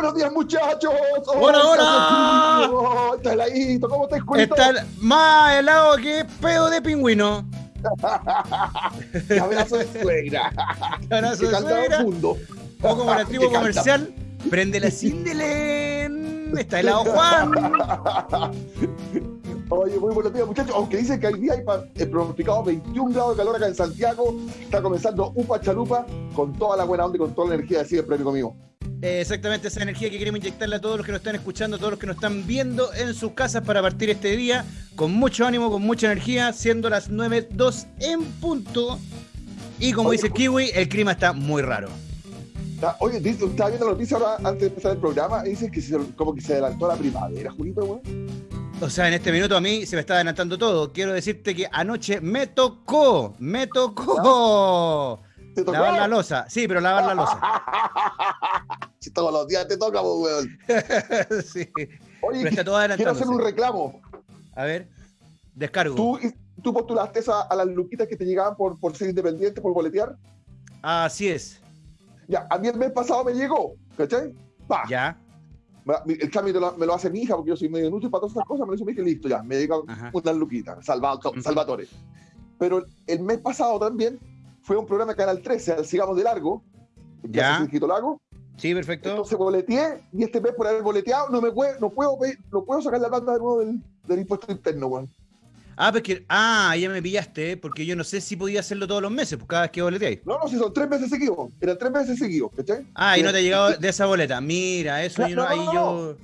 buenos días, muchachos. Hola, hola. Está heladito, ¿cómo te escuchas? Está más helado que pedo de pingüino. Abrazo de suegra. Abrazo de suegra. mundo. O como Que canta. comercial, prende la Cindelén. Está helado Juan. Oye, muy buenos días, muchachos. Aunque dicen que hoy día hay eh, pronosticado 21 grados de calor acá en Santiago, está comenzando Upa Chalupa con toda la buena onda y con toda la energía de siempre, amigo mío. Eh, Exactamente esa energía que queremos inyectarle a todos los que nos están escuchando, a todos los que nos están viendo en sus casas para partir este día con mucho ánimo, con mucha energía, siendo las 9.02 en punto. Y como Oye, dice Kiwi, el clima está muy raro. Está- Oye, estaba viendo la noticia ahora antes de empezar el programa y dicen que se, como que se adelantó la primavera, Julito, weón. O sea, en este minuto a mí se me está adelantando todo. Quiero decirte que anoche me tocó, me tocó ¿Te tocó? lavar la losa. Sí, pero lavar la losa. Si todos los días te toca, pues, weón. sí. Oye, Pero está todo quiero hacer un reclamo. A ver, descargo. ¿Tú, tú postulaste a las luquitas que te llegaban por, por ser independiente, por boletear? Así es. Ya, a mí el mes pasado me llegó, ¿cachai? Pa. Ya. El lo, me lo hace mi hija porque yo soy medio inútil para todas esas cosas. Me lo hizo mi hija y listo, ya. Me llegan Ajá. unas luquitas, salva. Salvatore. Pero el mes pasado también fue un programa de Canal 13, al Sigamos de Largo. Ya. Quito Lago. Sí, perfecto. Entonces boleteé y este mes por haber boleteado no me puedo, no puedo, no puedo sacar la banda de nuevo del, del impuesto interno, weón. Ah, pues que, ah, ya me pillaste, porque yo no sé si podía hacerlo todos los meses, pues cada vez que boleteáis. No, no, si son tres meses seguidos. Eran tres meses seguidos, ¿cachai? Ah, y no te ha Sí. llegado de esa boleta. Mira, eso No, yo no- no, ahí no, yo.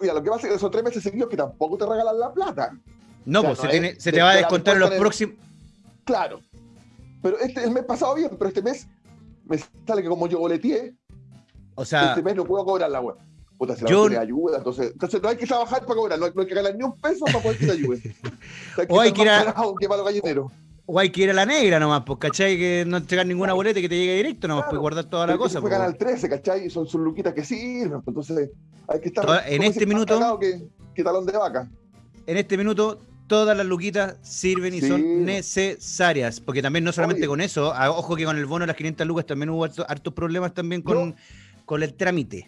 Mira, lo que pasa es que son tres meses seguidos que tampoco te regalan la plata. No, O sea, pues se, no tiene- es- se te- te va a descontar los próximos. Claro. Pero este, el mes pasado bien, pero este mes me sale que como yo boleteé, O sea, este mes no puedo cobrar la web. Puta, si la Yo- ayuda, entonces, entonces no hay que trabajar para cobrar, no hay, no hay que ganar ni un peso para poder que te ayuden. O sea, O hay que ir a- que o hay que ir a la negra nomás, pues, ¿cachai? Que no entregar ninguna boleta y que te llegue directo nomás, Claro. pues guardar toda la cosa. Fue pues. Canal 13, ¿cachai? Son sus luquitas que sirven. pues, Entonces hay que estar. Toda- en este minuto- que talón de vaca. En este minuto, todas las luquitas sirven y Sí. son necesarias. Porque también no solamente Oye. con eso, ah, ojo que con el bono de las 500 lucas también hubo harto- hartos problemas también con, con el trámite.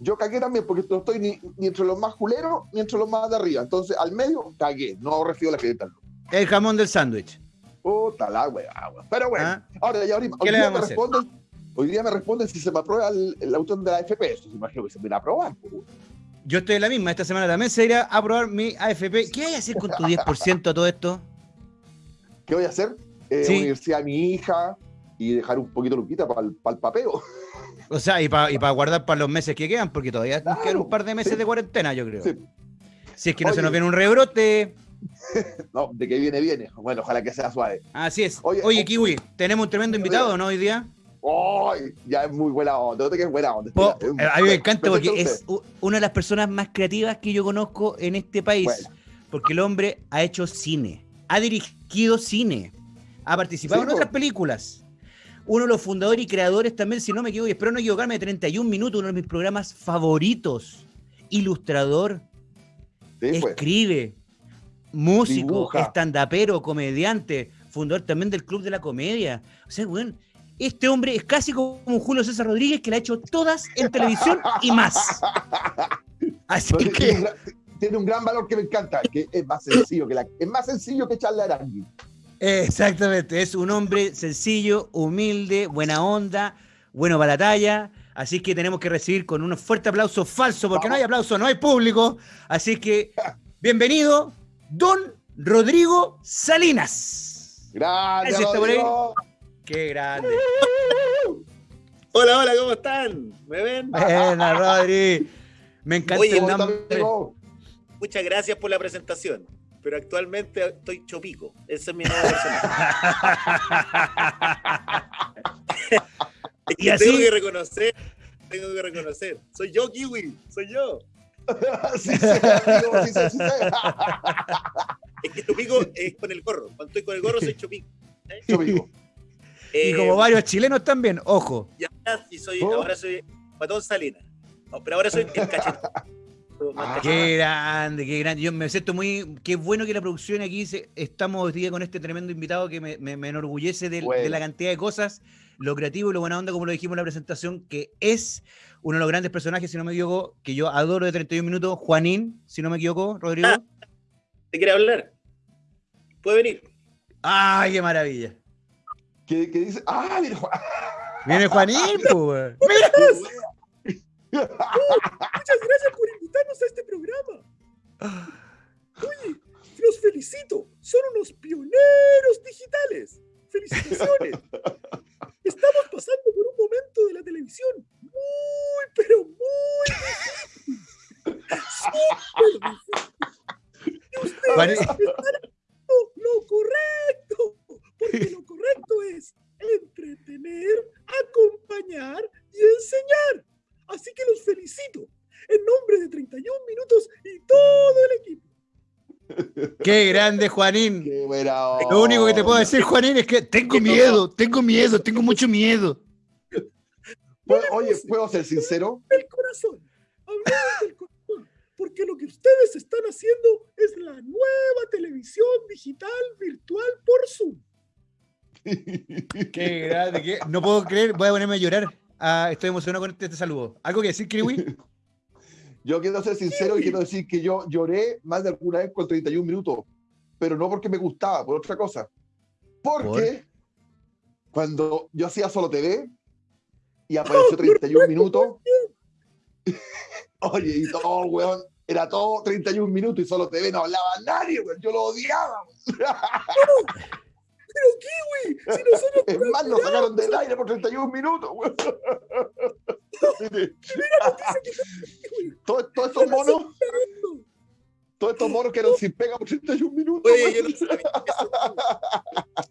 Yo cagué también porque no estoy ni, ni entre los más culeros ni entre los más de arriba. Entonces al medio cagué. No recibo la clienta. El jamón del sándwich. Puta la weá, weón. Pero bueno, Ah. ahora ya ahorita, ¿Qué hoy le día vamos me a hacer? responden. Hoy día me responden si se me aprueba el, el auto de la AFP. Eso se imagino que se me va a aprobar. pues. Yo estoy en la misma. Esta semana también se irá a aprobar mi AFP. ¿Qué hay a hacer con tu 10% a todo esto? ¿Qué voy a hacer? Eh, Sí. Universidad a mi hija y dejar un poquito luquita para el, papeo. O sea, y para y pa guardar para los meses que quedan, porque todavía Claro, quedan un par de meses sí. de cuarentena, yo creo. Sí. Si es que no se nos viene un rebrote. No, de que viene, viene. Bueno, ojalá que sea suave. Así es. Oye, Oye, Kiwi, tenemos un tremendo invitado, ¿no? Hoy día. ¡Ay! ya es muy buena onda. Que es buena onda. Po- eh, a mí me encanta porque presenta es una de las personas más creativas que yo conozco en este país. Bueno. Porque el hombre ha hecho cine, ha dirigido cine, ha participado Sí, en otras películas. Uno de los fundadores y creadores también, si no me equivoco, y espero no equivocarme, de 31 minutos, uno de mis programas favoritos. Ilustrador. Sí, pues. escribe, músico, estandapero, comediante, fundador también del Club de la Comedia. O sea, bueno, este hombre es casi como un Julio César Rodríguez que la ha hecho todas en televisión y más. Así No, tiene, un que, gran, tiene un gran valor que me encanta, que es más sencillo que la, es más sencillo que exactamente, es un hombre sencillo, humilde, buena onda, bueno para la talla. Así que tenemos que recibir con un fuerte aplauso falso, porque no hay aplauso, no hay público. Así que, bienvenido, don Rodrigo Salinas. Gracias. Rodrigo. Qué grande. Hola, hola, ¿cómo están? ¿Me ven? Buena, Rodri. Me encanta Oye. Muchas gracias por la presentación. Pero actualmente estoy chopico. Ese es mi nuevo personaje. Es que Y así- tengo que reconocer, tengo que reconocer. Soy yo, Kiwi, soy yo. sí, sí, amigo, sí, sí. Es que chopico es con el gorro. Cuando estoy con el gorro soy chopico. Yo Y Eh, como varios chilenos también, ojo. Y ahora, sí soy, Oh. ahora soy Patón Salinas. No, pero ahora soy el cachetón. Ah. Qué grande, qué grande. Yo me siento muy. Qué bueno que la producción aquí se- estamos hoy día con este tremendo invitado que me, me- me enorgullece del- de, Bueno. la cantidad de cosas, lo creativo y lo buena onda, como lo dijimos en la presentación, que es uno de los grandes personajes, si no me equivoco, que yo adoro de 31 minutos, Juanín, si no me equivoco, Rodrigo. Ah. ¿Te quiere hablar? Puede venir. ¡Ay, qué maravilla! Que, que dice, ah, mira, Juan. Viene Juanín, pues. Mira. Muchas gracias por invitarnos a este programa. Oye, los felicito. Son unos pioneros digitales. Felicitaciones. Estamos pasando por un momento de la televisión muy, pero muy difícil. Súper difícil. Y ustedes Juanín- están haciendo lo correcto. Porque lo correcto es entretener, acompañar y enseñar. Así que los felicito en nombre de 31 minutos y todo el equipo. Qué grande, Juanín. Qué buena Lo único que te puedo decir, Juanín, es que tengo miedo, tengo miedo, tengo mucho miedo. Pues, Oye, ¿puedo ser sincero? Del corazón. Hablemos del corazón. Porque lo que ustedes están haciendo es la nueva televisión digital virtual por Zoom. Qué grande, qué- no puedo creer, voy a ponerme a llorar. Ah, estoy emocionado con este, este saludo. ¿Algo que decir, Kiwi? Yo quiero ser sincero y quiero decir que yo lloré más de alguna vez con 31 minutos, pero no porque me gustaba, por otra cosa. Porque cuando yo hacía solo TV y apareció 31 minutos, oye, y todo, weón, era todo 31 minutos y solo TV no hablaba nadie, weón, yo lo odiaba. Kiwi, si nosotros Es más, nos sacaron del aire por 31 minutos. Kiwi, Todos todos estos monos, todos estos monos que eran sin pega por 31 minutos. Oye, yo no sabía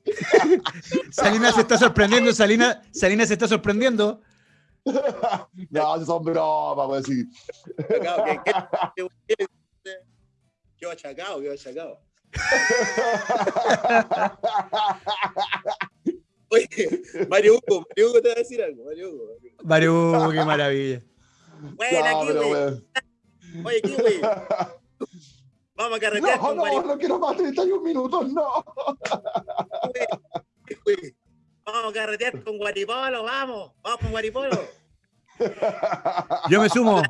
eso. Salina se está sorprendiendo, Salina, Salina se está sorprendiendo. No, son bromas, pues sí. Achacado, ¿qué- qué- qué- qué- Qué achacado, qué achacado. Oye, Mario Hugo, Mario Hugo te va a decir algo, Mario Hugo. Mario Hugo. Mario, qué maravilla. Buena, No, Kiwi. Oye, Kiwi, vamos a carretear No, con no, Mario no quiero más 31 minutos, no. Kiwi. Vamos a carretear con Guaripolo, vamos. Vamos con Guaripolo. Yo me sumo.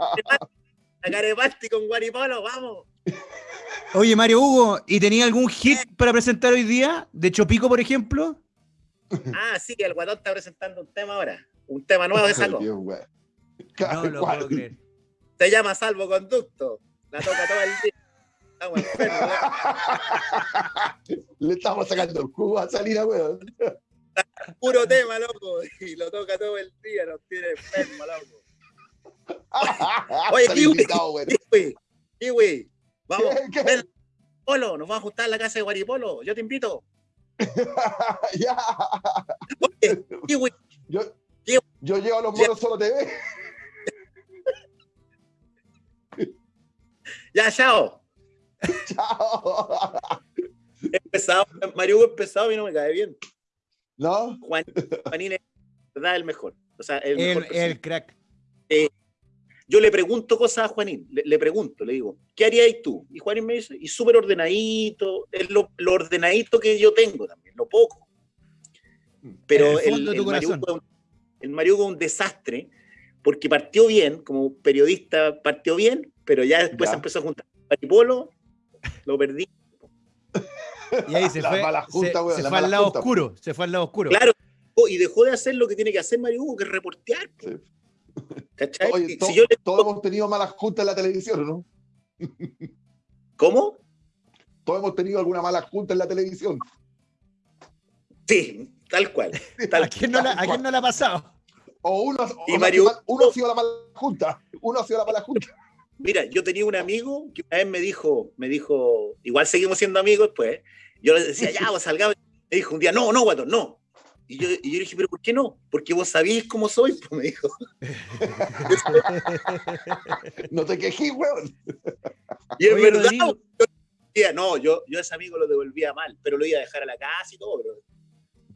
A Carepasti con Guaripolo, vamos. Oye, Mario Hugo, ¿y tenía algún hit para presentar hoy día? ¿De Chopico, por ejemplo? Ah, sí, el guatón está presentando un tema ahora. Un tema nuevo que sacó. Bien, weón. No lo ¿Cuál? puedo creer. Se llama Salvoconducto. La toca todo el día. Estamos enfermos. ¿eh? Le estamos sacando el jugo a Salina, weón. Puro tema, loco. Y lo toca todo el día. Nos tiene enfermos, loco. Oye, Kiwi. Kiwi, Kiwi. Vamos. ¿Qué? ¿Qué? ven, Polo, nos vamos a juntar en la casa de Guaripolo. Yo te invito. Ya. Oye, Kiwi, Yo, Kiwi. yo llego a los monos solo TV. ya, chao. Chao. Empezado, Mario Hugo empezado y no me cae bien. ¿No? Juan, Juanín es verdad el mejor. O sea, el El, mejor el crack. Yo le pregunto cosas a Juanín, le, le pregunto, le digo, ¿qué harías tú? Y Juanín me dice, y súper ordenadito, es lo, lo ordenadito que yo tengo también, lo poco. Pero En el el, el, es un- el Mario Hugo es un desastre, porque partió bien, como periodista partió bien, pero ya después Ya. se empezó a juntar con Maripolo, lo perdí. Y ahí se La fue, mala se, junta, weón, se la fue al lado junta. oscuro. Se fue al lado oscuro. Claro, y dejó de hacer lo que tiene que hacer Mario Hugo, que es reportear. po. Sí. ¿Cachai? Oye, Si to- yo le- todos hemos tenido malas juntas en la televisión, ¿no? ¿Cómo? Todos hemos tenido alguna mala junta en la televisión. Sí, tal cual. Tal ¿A quién, no la, ¿A quién no le ha pasado? O uno, o Y Mario- uno ha sido la mala junta. Uno ha sido la mala junta. Mira, yo tenía un amigo que una vez me dijo, me dijo, igual seguimos siendo amigos, pues. Yo le decía, ya, vos salgamos. Me dijo un día, no, no, guato, no. Y yo, y yo le dije, pero ¿por qué no? Porque vos sabéis cómo soy, pues me dijo. No te quejes, weón. Y es Oye, verdad, yo decía, no, yo, yo a ese amigo lo devolvía mal, pero lo iba a dejar a la casa y todo, pero.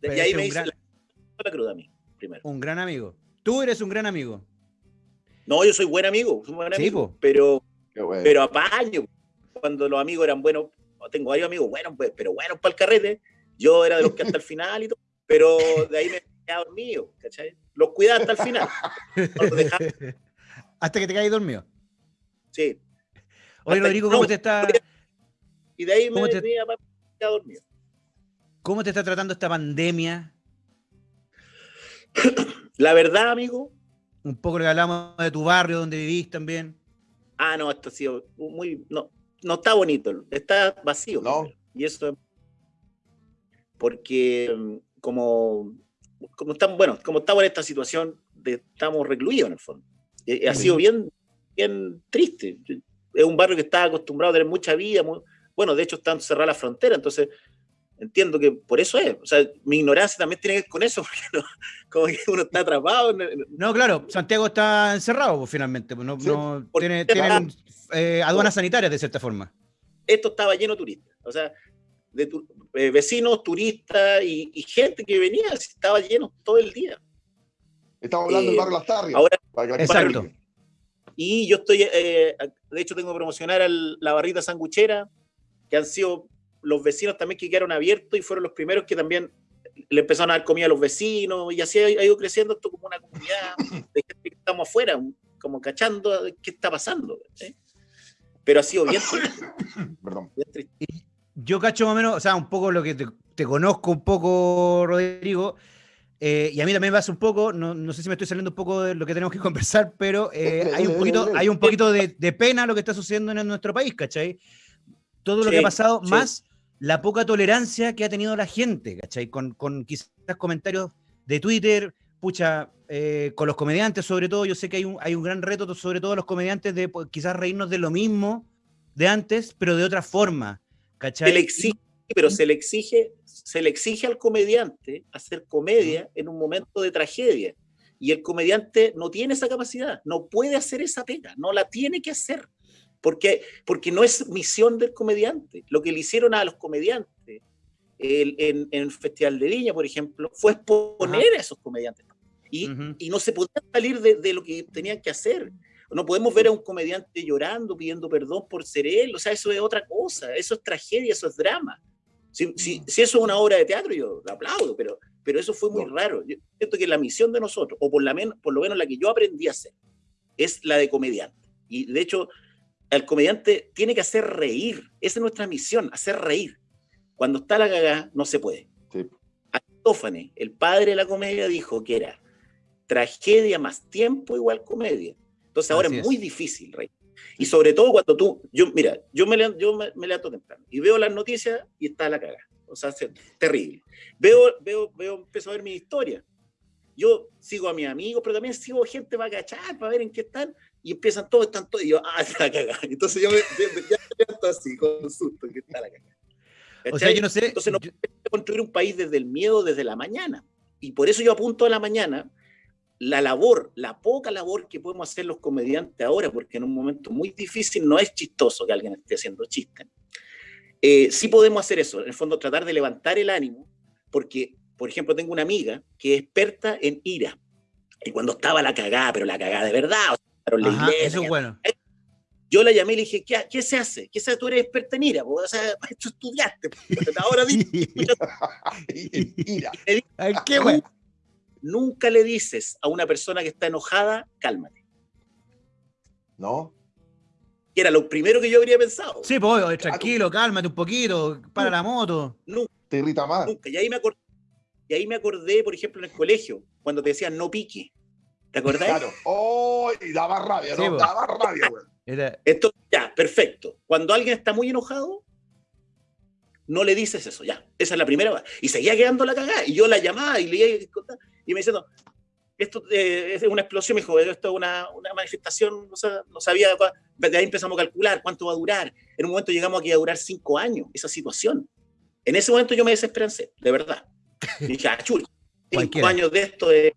Pero y ahí me gran- la, la cruda a mí, primero. Un gran amigo. Tú eres un gran amigo. No, yo soy buen amigo, soy buen Sí, amigo, po. pero bueno. pero apaño. Cuando los amigos eran buenos, tengo varios amigos buenos, pues, pero buenos para el carrete. Yo era de los que hasta el final y todo, pero de ahí me quedaba dormido, ¿cachai? Los cuidaba hasta el final. No Hasta que te caes dormido. sí. Oye, Rodrigo, ¿cómo no, te está, Y de ahí me ¿Cómo te- venía para quedar dormido. cómo te está tratando esta pandemia? La verdad, amigo, Un poco que hablamos de tu barrio, donde vivís también. ah, no, esto ha sido muy. No, no está bonito, está vacío. No. Y eso es. Porque, mm, como. Como estamos, bueno, como estamos en esta situación, de, estamos recluidos en el fondo. Eh, ha sido bien, bien triste. Es un barrio que está acostumbrado a tener mucha vida. mu- bueno, de hecho, están cerradas las fronteras, entonces entiendo que por eso es. O sea, mi ignorancia también tiene que ver con eso, porque no- como que uno está atrapado. No, claro, Santiago está encerrado pues, finalmente. pues, No, Sí, no- tiene, tienen eh, aduanas sanitarias de cierta forma. esto estaba lleno de turistas. O sea, de tu- eh, vecinos, turistas y, y gente que venía, estaba lleno todo el día. Estamos hablando Eh, del barrio Las Tarrias. ahora- para que la Exacto. Y yo estoy, eh, de hecho, tengo que promocionar al- la barrita sanguchera, que han sido los vecinos también que quedaron abiertos y fueron los primeros que también le empezaron a dar comida a los vecinos y así ha ha ido creciendo esto como una comunidad de gente que estamos afuera, como cachando qué está pasando. Pero ha sido bien triste, Perdón. bien triste. Yo cacho más o menos, o sea, un poco lo que te, te conozco un poco, Rodrigo, eh, y a mí también me un poco, no, no sé si me estoy saliendo un poco de lo que tenemos que conversar, pero eh, hay, un poquito, hay un poquito de, de pena lo que está sucediendo en nuestro país, ¿cachai? Todo lo Sí, que ha pasado, sí. más la poca tolerancia que ha tenido la gente, ¿cachai? Con, con quizás comentarios de Twitter, pucha, eh, con los comediantes sobre todo, yo sé que hay un, hay un gran reto, sobre todo los comediantes, de pues, quizás reírnos de lo mismo de antes, pero de otra forma, ¿cachai? Se le exige, pero se le exige, se le exige al comediante hacer comedia en un momento de tragedia. Y el comediante no tiene esa capacidad, no puede hacer esa pega, no la tiene que hacer. Porque, porque no es misión del comediante. Lo que le hicieron a los comediantes el- en, en el Festival de Viña, por ejemplo, fue exponer a esos comediantes. Y, Ujú. y no se podía salir de, de lo que tenían que hacer. No podemos ver a un comediante llorando, pidiendo perdón por ser él. O sea, eso es otra cosa. Eso es tragedia, eso es drama. Si, si, si eso es una obra de teatro, yo lo aplaudo, pero, pero eso fue muy No. raro. Yo siento que la misión de nosotros, o por, la men- por lo menos la que yo aprendí a hacer, es la de comediante. Y de hecho, el comediante tiene que hacer reír. Esa es nuestra misión, hacer reír. Cuando está la cagada, no se puede. Sí. Aristófanes, el padre de la comedia, dijo que era tragedia más tiempo igual comedia. Entonces ahora Así es es. muy difícil reír. Y sobre todo cuando tú, yo, mira, yo me, levanto- yo me, me levanto temprano y veo las noticias y está la cagada. O sea, es terrible. Veo, veo, veo, empiezo a ver mi historia. Yo sigo a mis amigos, pero también sigo gente para cachar, para ver en qué están, y empiezan todos, están todos, y yo, ah, está la cagada. Entonces yo me, ya me levanto así, con susto, que está la cagada. O sea, yo no sé. Entonces no yo- construir un país desde el miedo, desde la mañana. Y por eso yo apunto a la mañana la labor, la poca labor que podemos hacer los comediantes ahora, porque en un momento muy difícil no es chistoso que alguien esté haciendo chistes. Eh, sí podemos hacer eso, en el fondo tratar de levantar el ánimo, porque, por ejemplo, tengo una amiga que es experta en ira. Y cuando estaba la cagada, pero la cagada de verdad, o sea, la Ajá, iglesia, eso es bueno. yo la llamé y le dije, ¿qué, qué se hace? ¿Qué se hace? Tú eres experta en ira, o sea, esto estudiaste. Ahora di- Mira, Ay, qué bueno. Nunca le dices a una persona que está enojada, cálmate. ¿no? Que era lo primero que yo habría pensado. Sí, pues, tranquilo, cálmate un poquito, para la moto. Nunca, Te irrita más. nunca. Y ahí, me acordé, y ahí me acordé, por ejemplo, en el colegio, cuando te decían no pique. ¿Te acordás? Claro. ¡Oh! Y daba rabia, Sí, ¿no? po. Daba rabia, güey. Era- Entonces, ya, perfecto. Cuando alguien está muy enojado, no le dices eso, ya. Esa es la primera. Y seguía quedando la cagada. Y yo la llamaba y le iba a y me diciendo, esto eh, es una explosión, me dijo, esto es una, una manifestación, no, sa- no sabía, de ahí empezamos a calcular cuánto va a durar. En un momento llegamos aquí a durar cinco años, esa situación. En ese momento yo me desesperancé, de verdad. Y dije, ah, chul, cinco años de esto es...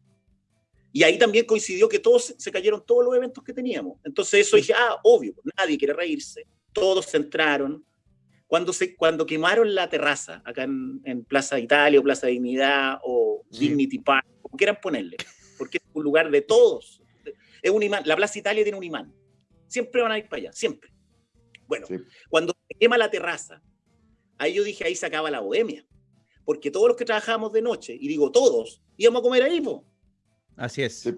Y ahí también coincidió que todos se cayeron todos los eventos que teníamos. Entonces eso dije, ah, obvio, nadie quiere reírse, todos se entraron. Cuando, se, cuando quemaron la terraza, acá en, en Plaza Italia o Plaza Dignidad o Sí. Dignity Park, como quieran ponerle, porque es un lugar de todos. Es un imán, la Plaza Italia tiene un imán. Siempre van a ir para allá, siempre. Bueno, Sí. cuando se quema la terraza, ahí yo dije, ahí se acaba la bohemia. Porque todos los que trabajábamos de noche, y digo todos, íbamos a comer ahí, po. Así es. Sí.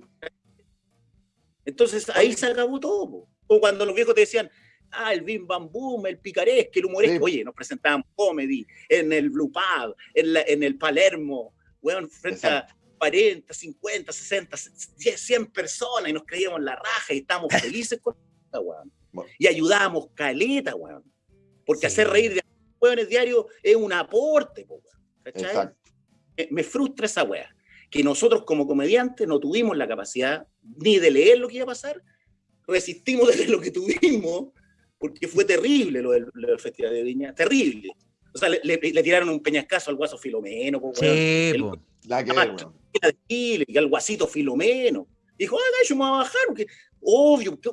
Entonces ahí se acabó todo. po. O cuando los viejos te decían, ah, el bim bam boom, el picaresque, el humoresque. Sí. Oye, nos presentábamos comedy en el Blue Pub, en, la- en el Palermo, weón, frente a 40, 50, 60, 10, 100 personas y nos creíamos la raja y estábamos felices con esta, weón. Bueno. Y ayudábamos caleta, weón. Porque Sí. hacer reír de weones diarios es un aporte, po, weón. ¿Cachai? Exacto. me, me frustra esa wea. Que nosotros como comediantes no tuvimos la capacidad ni de leer lo que iba a pasar, resistimos de lo que tuvimos, porque fue terrible lo del, lo del Festival de Viña, terrible. O sea, le, le- le tiraron un peñascazo al guaso Filomeno, po. Sí, El- po. Nada que Ah, weón. Era de Chile, y al guasito Filomeno. Dijo, ah, yo me voy a bajar, porque obvio. ¿qué-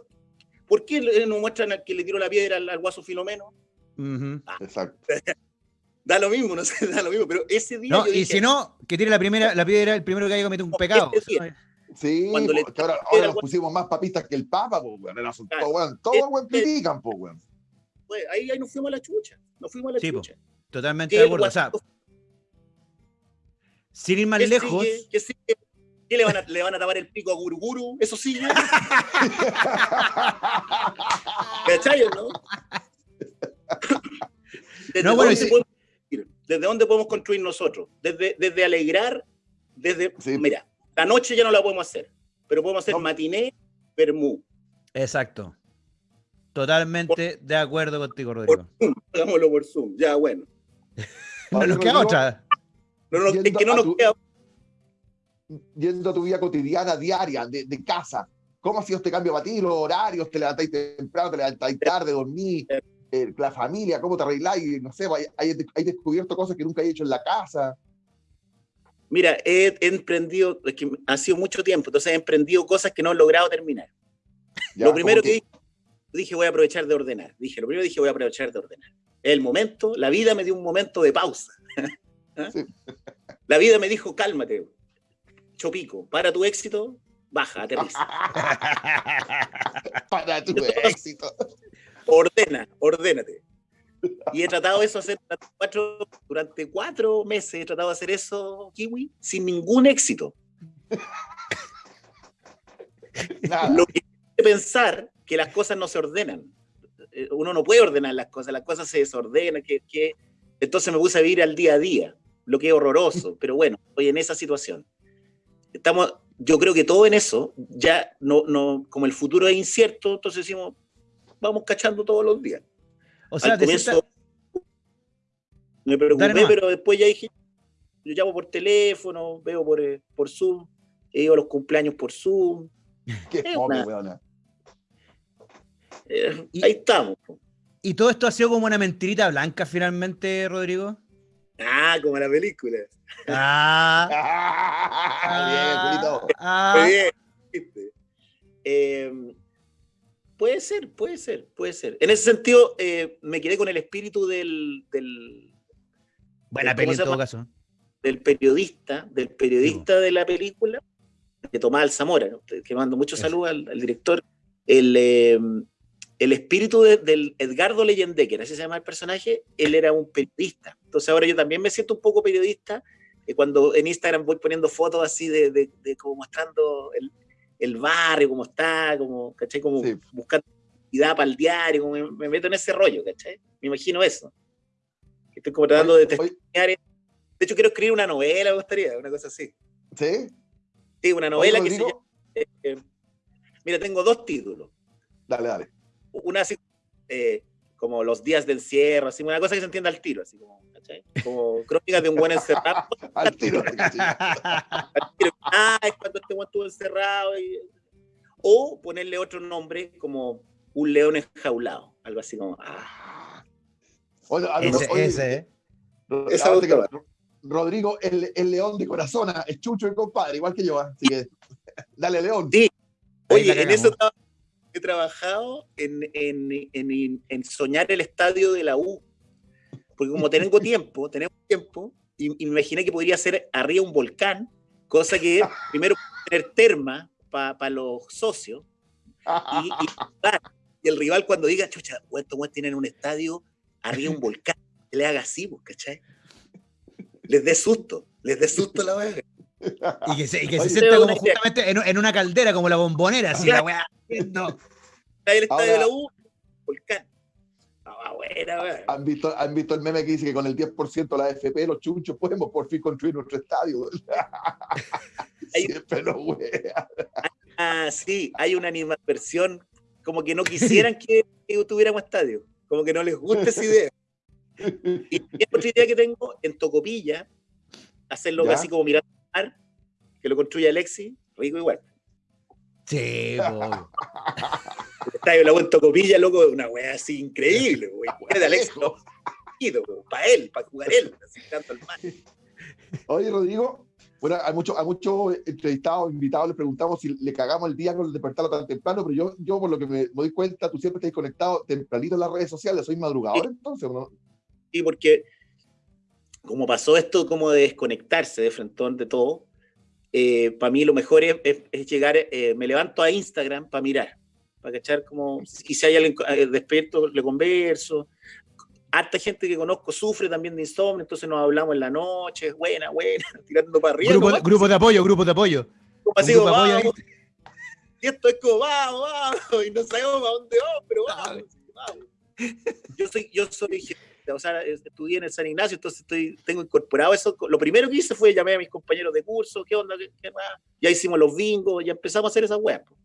¿Por qué no muestran al que le tiró la piedra al, al guaso Filomeno? Ujú. Exacto. Da lo mismo, no sé, da lo mismo, pero ese día No, yo y dije, si no, que tire la primera, la piedra, el primero que haya cometido un pecado. este día. Sí, Cuando le- po, ahora, ahora nos pusimos más papistas que el Papa, pues, weón. Era- Claro. todo, weón, todo, weón, Este- critican, pues, weón. ahí, ahí nos fuimos a la chucha, nos fuimos a la Sí, po. chucha. Totalmente Que de acuerdo. O sea, sin ir más ¿Qué lejos, sigue? ¿Qué sigue? ¿Qué le van, a, le van a tapar el pico a Guruguru? ¿Eso sigue? ¿Cachai no? ¿Desde, No, bueno, dónde si- podemos? ¿Desde dónde podemos construir nosotros? Desde, desde alegrar, desde... Sí. Mira, la noche ya no la podemos hacer, pero podemos hacer No. matiné, vermú. exacto. Totalmente de acuerdo contigo, Por Rodrigo. Zoom, hagámoslo por Zoom, ya bueno. No nos queda otra. No, nos- es que no nos tu- queda... Yendo a tu vida cotidiana, diaria, de, de casa. ¿Cómo ha sido este cambio para ti? Los horarios, te levantáis temprano, te levantáis tarde, dormís, eh, la familia, cómo te arregláis, no sé, hay, hay, hay descubierto cosas que nunca he hecho en la casa. Mira, he, he emprendido, es que ha sido mucho tiempo, entonces he emprendido cosas que no he logrado terminar. Ya, lo primero que dije, dije, voy a aprovechar de ordenar. Dije, lo primero dije, voy a aprovechar de ordenar. El momento, la vida me dio un momento de pausa. ¿Ah? Sí. La vida me dijo, cálmate, chopico, para tu éxito, baja, aterriza. Para tu éxito. Ordena, ordénate. Y he tratado de eso hacer durante cuatro, durante cuatro meses, he tratado de hacer eso, Kiwi, sin ningún éxito. Nada. Lo que hace pensar que las cosas no se ordenan. Eh, Uno no puede ordenar las cosas, las cosas se desordenan. Que, que... Entonces me puse a vivir al día a día, lo que es horroroso, pero bueno, estoy en esa situación. Estamos, yo creo que todo en eso, ya no, no, como el futuro es incierto, entonces decimos, vamos cachando todos los días. O sea, Al comienzo cierta- me preocupé, Dale pero después ya dije, yo llamo por teléfono, veo por, eh, por Zoom, he ido a los cumpleaños por Zoom, Qué es fome, weona. eh, Y- ahí estamos. ¿Y todo esto ha sido como una mentirita blanca finalmente, Rodrigo? Ah, como la película. Ah, Ah, bien, Julito. ah, Muy bien. Eh, puede ser, puede ser, puede ser. En ese sentido, eh, me quedé con el espíritu del, del, caso. del periodista, del periodista de la película, de Tomás Alzamora, ¿no? que mando muchos Eso. saludos al, al director. El, eh, el espíritu de- del Edgardo Leyendecker, así se llama el personaje, él era un periodista. Entonces ahora yo también me siento un poco periodista eh, cuando en Instagram voy poniendo fotos así de, de, de como mostrando el, el barrio, cómo está, como, ¿cachai? Como Sí. buscando actividad para el diario, como me, me meto en ese rollo, ¿cachai? Me imagino eso. Estoy como tratando de testimoniar. De hecho, quiero escribir una novela, me gustaría, una cosa así. ¿Sí? Sí, una novela que se llama... Eh, eh, mira, tengo dos títulos. Dale, dale. Una así eh, como Los días de encierro, así, una cosa que se entienda al tiro, así como, ¿cachai? Como crónicas de un buen encerrado. Al tiro. al tiro. Ah, es cuando este buen estuvo encerrado. y- O ponerle otro nombre como Un león enjaulado. Algo así como... Ah. Oye, a- ese, oye, ese, ¿eh? Esa que- otra. Rodrigo, el, el león de corazón, es chucho y compadre, igual que yo. ah, Así que, dale, león. Sí. Oye, en eso he trabajado en, en- en- en soñar el estadio de la U. Porque como tengo tiempo, tenemos tiempo, y, y me imaginé que podría ser arriba un volcán, cosa que primero tener terma para los socios y, y sudar, y el rival cuando diga, chucha, estos weones tienen un estadio arriba un volcán, que le haga así, pues, ¿cachai? Les dé susto, les dé susto la weá. Y que se, y que se Oye, sienta como justamente en, en una caldera, como la bombonera, así la weá. Está el estadio de la U, volcán. Buena, weón. ¿Han visto, ¿Han visto el meme que dice que con el 10% de la FP, los chuchos, podemos por fin construir nuestro estadio? Siempre lo wea. Ah, sí, hay una animadversión como que no quisieran que, que tuviéramos estadio, como que no les gusta esa idea. Y otra idea que tengo en Tocopilla, hacerlo ¿Ya? así como mirando al mar, que lo construye Alexi, rico igual. Sí. El estadio la U en Tocopilla, loco, una wea así increíble, güey. de Alexi, Eso. para él, para jugar él, así tanto al mar. Oye, Rodrigo, bueno, a muchos a muchos entrevistados, invitados, les preguntamos si le cagamos el día con el despertarlo tan temprano, pero yo, yo por lo que me, me doy cuenta, tú siempre estás conectado tempranito en las redes sociales, soy madrugador entonces, ¿o ¿no? Sí, porque como pasó esto como de desconectarse de frentón de todo, para mí lo mejor es, es- es llegar, eh, me levanto a Instagram para mirar, para cachar como, y si hay alguien eh, despierto, le converso. Harta gente que conozco sufre también de insomnio, entonces nos hablamos en la noche, buena, buena, tirando para arriba. Grupo, de apoyo, grupo de apoyo. como así, grupo de como, apoyo ahí. vamos, y esto es como, vamos, vamos, y no sabemos a dónde vamos, pero vamos, vamos. Yo soy, yo soy o sea, estudié en el San Ignacio, entonces estoy, tengo incorporado eso. Lo primero que hice fue llamar a mis compañeros de curso, ¿qué onda? ¿Qué, qué más? Ya hicimos los bingos, ya empezamos a hacer esas po.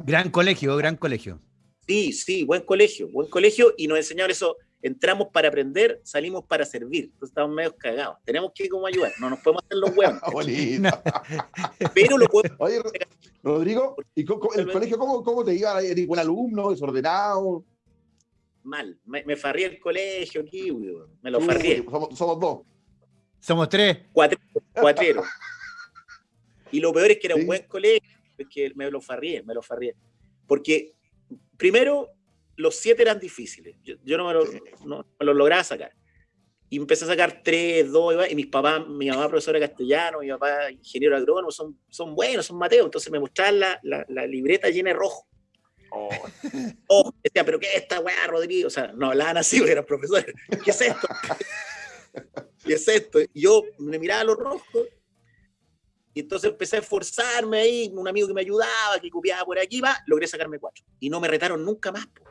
Gran colegio, gran colegio. Sí, sí, buen colegio, buen colegio, y nos enseñaron eso. Entramos para aprender, salimos para servir. Entonces estamos medio cagados. Tenemos que como ayudar, no nos podemos hacer los huevos, pero lo podemos Oye, Rodrigo, ¿y el colegio cómo, cómo te iba? ¿Eres buen alumno, desordenado? mal. Me, me farrié el colegio aquí, me lo farrié. Somos, somos dos. Somos tres. cuatrero, cuatrero. Y lo peor es que era Sí. un buen colegio, que me lo farrié, me lo farrié. Porque, primero, los siete eran difíciles. Yo, yo no, me lo, no me lo lograba sacar. Y empecé a sacar tres, dos, y mis papás, mi mamá profesora de castellano, mi papá ingeniero agrónomo, son, son buenos, son Mateo. Entonces me mostraban la, la, la libreta llena de rojo. Oh, Oh, decía, pero ¿qué es esta weá, Rodrigo? O sea, no hablaban así, eran profesores. ¿Qué es esto? ¿Qué es esto? Y yo me miraba los rojos y entonces empecé a esforzarme ahí, un amigo que me ayudaba, que copiaba por aquí, va, logré sacarme cuatro. Y no me retaron nunca más. po.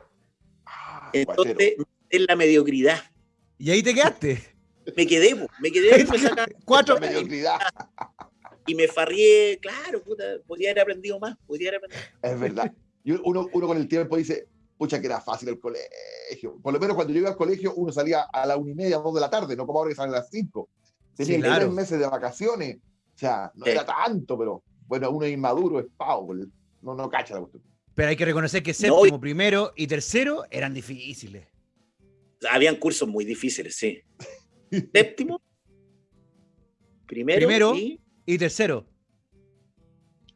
ah, Entonces, en la mediocridad. Y ahí te quedaste. Me quedé, po, me quedé me sacaron- Cuatro. La mediocridad, y me farrié, claro, puta, podría haber aprendido más, podría haber aprendido. es verdad. Y uno, uno con el tiempo dice, pucha, que era fácil el colegio. Por lo menos cuando yo iba al colegio, uno salía a la una y media, dos de la tarde, no como ahora que salen a las cinco. Tenía Sí, claro. tres meses de vacaciones. O sea, no Sí. era tanto, pero bueno, uno es inmaduro, es pavo. el- No, no cacha la cuestión. Pero hay que reconocer que No, séptimo, primero y tercero eran difíciles. Habían cursos muy difíciles, sí. Séptimo, primero, Primero. y Y tercero,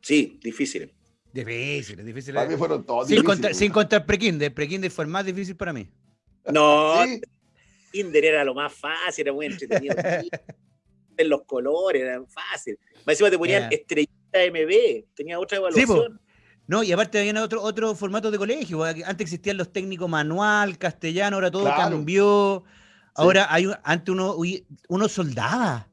sí, difíciles. difíciles, difíciles. Para mí fueron todos Sin difíciles. contar, sin contar prekinder. Prekinder fue el más difícil para mí. No, Sí, Tinder era lo más fácil, era muy entretenido. en los colores, eran fáciles. Más encima te ponían Yeah. estrellita MB, tenía otra Sí, evaluación. No, y aparte había otro, otro formato de colegio. Antes existían los técnicos manual, castellano, ahora todo Claro. cambió. Ahora hay un- antes uno, uno soldaba.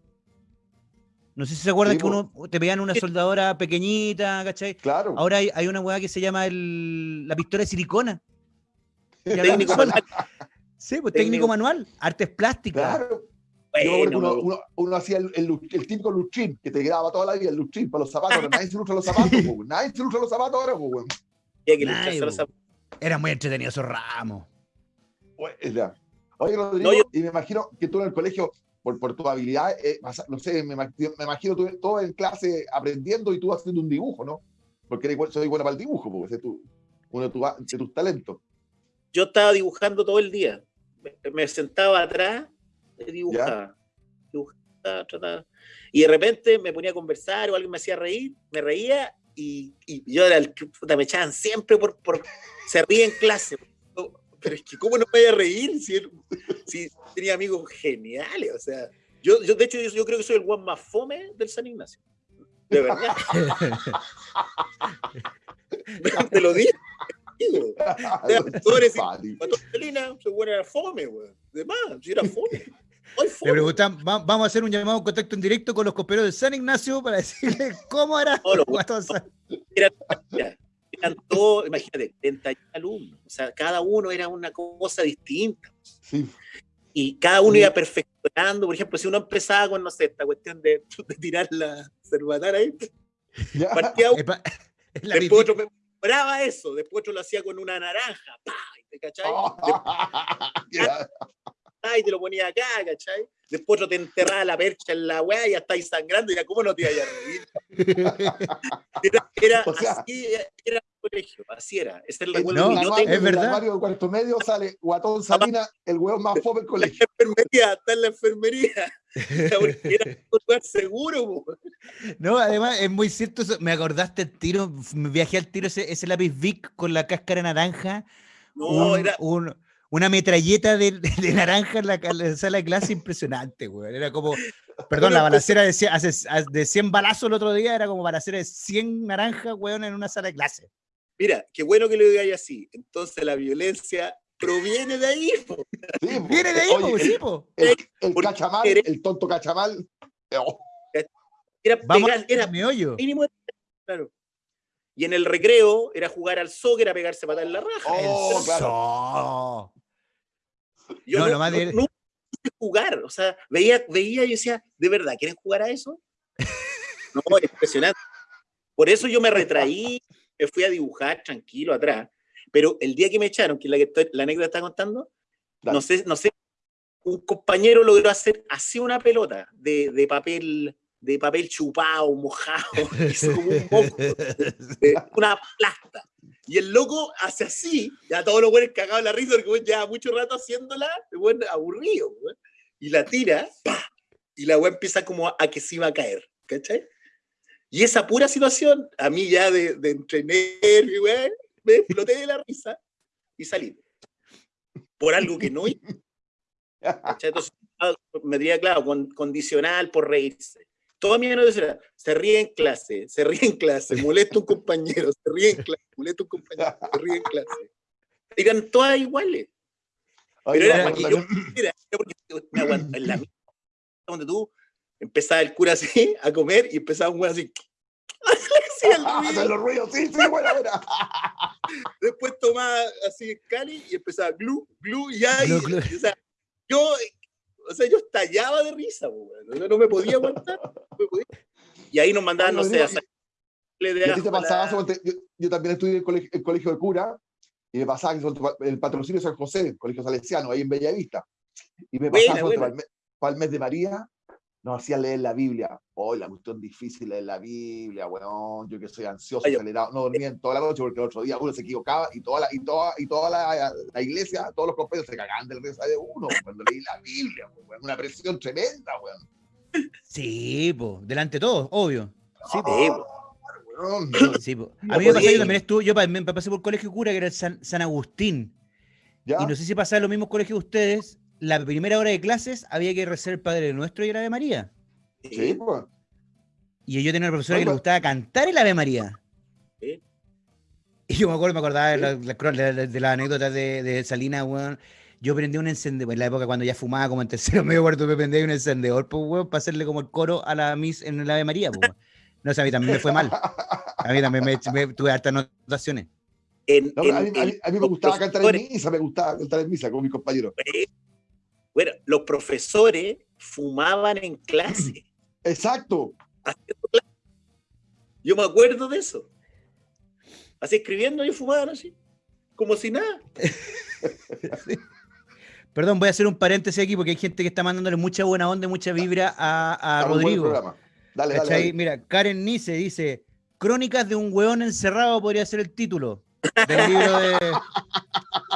No sé si se acuerdan Sí, que uno te pedían una soldadora pequeñita, ¿cachai? claro. Ahora hay, hay una weá que se llama el- la pistola de silicona. Técnico manual. Sí, pues Técnico- técnico manual, artes plásticas. Claro. Yo uno, uno- uno hacía el, el, lu- el típico lustrín que te quedaba toda la vida, el lustrín para los zapatos. Nadie se lustra los zapatos, po, nadie se lustra los zapatos ahora, los zapatos. Eran muy entretenidos esos ramos. Oye, Rodrigo, No, yo- y me imagino que tú en el colegio, por, por tu habilidad, eh, no sé, me, me imagino tú todo en clase aprendiendo y tú haciendo un dibujo, ¿no? Porque eres, igual- soy buena para el dibujo, porque ese es tu, uno de, tu- de tus talentos. Yo estaba dibujando todo el día. Me, me sentaba atrás dibujaba. Dibujaba, trataba. Y de repente me ponía a conversar o alguien me hacía reír, me reía y, y yo era el que puta, me echaban siempre por, por se ríe en clase. Pero es que, ¿cómo no me voy a reír si, si tenía amigos geniales? O sea, yo, yo de hecho, yo, yo creo que soy el guan más fome del San Ignacio. De verdad. Te lo digo. tú eres- Guatón Salina, se era fome, weón. De más, si era fome. Le preguntan, va- vamos a hacer un llamado en contacto en directo con los coperos de San Ignacio para decirle cómo era No, eran todos, imagínate, 31 alumnos. O sea, cada uno era una cosa distinta. Sí. Y cada uno Sí. iba perfeccionando. Por ejemplo, si uno empezaba con, no sé, esta cuestión de, de tirar la cerbatana ahí, Ya. partía uno, la después otro mejoraba eso, después otro lo hacía con una naranja, ¡pah! ¿te cachai? Oh. Y te lo ponía acá, ¿cachai? Después otro te enterraba la percha en la weá y ya estáis sangrando, y ya, ¿cómo no te iba a reír? Era, era O sea- así, era el colegio, así era. Ese es el En recuerdo No, yo tengo. es en el verdad. armario del cuarto medio sale Guatón Salina, el hueón más fome del la colegio. enfermería, está en la enfermería. Era un lugar seguro, po. No, además es muy cierto eso. Me acordaste el tiro, me viajé al tiro ese, ese lápiz Vic con la cáscara naranja. No, un- era, un- una metralleta de, de naranja en la, la sala de clase impresionante, güey. Era como, perdón, la balacera de 100, hace- de 100 balazos el otro día era como balacera de 100 naranjas, weón, en una sala de clase. mira, qué bueno que lo digáis así. Entonces la violencia proviene de ahí, po. Sí, po. Viene de ahí, Oye, po, el- sí, po. El, cachamal, eres- el tonto cachamal. oh, Era Vamos pegar, a era mi hoyo. mínimo, claro. Y en el recreo era jugar al soccer a pegarse patada en la raja. Oh, claro. Yo No, no, lo más no- de- jugar, o sea, veía, veía y decía, ¿de verdad quieren jugar a eso? No, es impresionante. Por eso yo me retraí, me fui a dibujar tranquilo atrás, pero el día que me echaron, que es la, que estoy- la anécdota está contando, Dale. no sé, no sé, un compañero logró hacer así una pelota de, de papel de papel chupado, mojado, hizo como un moco, de una plasta. Y el loco hace así, ya todos los buenos cagados la risa porque lleva mucho rato haciéndola, weón aburrido, y la tira, ¡pa! y la weá empieza como a, a que se iba a caer, ¿cachai? Y esa pura situación, a mí ya de, de entre nervio, weón, me exploté de la risa y salí. Por algo que no hice. ¿cachai? Entonces, me diría, claro, con, condicional por reírse. Toda mi era, se ríe en clase, se ríe en clase, molesta un compañero, se ríe en clase, molesta un compañero, se ríe en clase. Eran todas iguales. Pero era para que yo era porque me aguant- en la misma donde tú empezaba el cura así a comer y empezaba un güey así. Hacen los ruidos, sí, sí, buena, buena. Después tomaba así el cali y empezaba glu, glu, y y, o sea, yo, o sea, yo estallaba de risa. Yo no me podía aguantar. no me podía. Y ahí nos mandaban, no Oye, sé, a Rodrigo, sacarle de ¿Y a ti te ajo la- pasaba, suponte, yo, también estudié en el colegio, el colegio de cura y me pasaba que el patrocinio de San José, el colegio salesiano, ahí en Bellavista. Y me Buena, pasaba suponte, buena. para, el mes, para el mes de María, nos hacían leer la Biblia. Hoy la cuestión difícil leer la Biblia, weón. Yo que soy ansioso, Ay, acelerado, no dormía en toda la noche porque el otro día uno se equivocaba y toda la, y toda, y toda la, la iglesia, todos los compañeros se cagaban del risa de uno cuando leí la Biblia, weón. Una presión tremenda, weón. Sí, po, delante de todos, obvio. Sí, po. Po. Weón. Sí, po. A mí me pasó, yo también estuve, yo pasé por colegio cura, que era el San, San Agustín. ¿Ya? Y no sé si pasaba en los mismos colegios que ustedes. La primera hora de clases había que rezar el Padre Nuestro y el Ave María. Sí, pues. Y yo tenía una profesora que le gustaba cantar el Ave María. Sí. Y yo me acuerdo, me acordaba de la, la cro- de la- de la anécdota de, de Salina, weón. Yo prendí un encendedor, en la época cuando ya fumaba como en tercero medio cuarto, me prendí un encendedor, pues, weón, para hacerle como el coro a la Miss en el Ave María, pues, weón. No sé, a mí también me fue mal. A mí también me, me- tuve hartas notaciones. En, No, pero a, en- mí, a mí- en- a mí me gustaba cantar en misa, me gustaba cantar en misa con mis compañeros. Bueno, los profesores fumaban en clase. Exacto. haciendo clase. Yo me acuerdo de eso. Así escribiendo y fumaban así. Como si nada. Perdón, voy a hacer un paréntesis aquí porque hay gente que está mandándole mucha buena onda, y mucha vibra a, Rodrigo. Dale, dale, dale. Mira, Karen Nice dice: Crónicas de un hueón encerrado podría ser el título del libro de.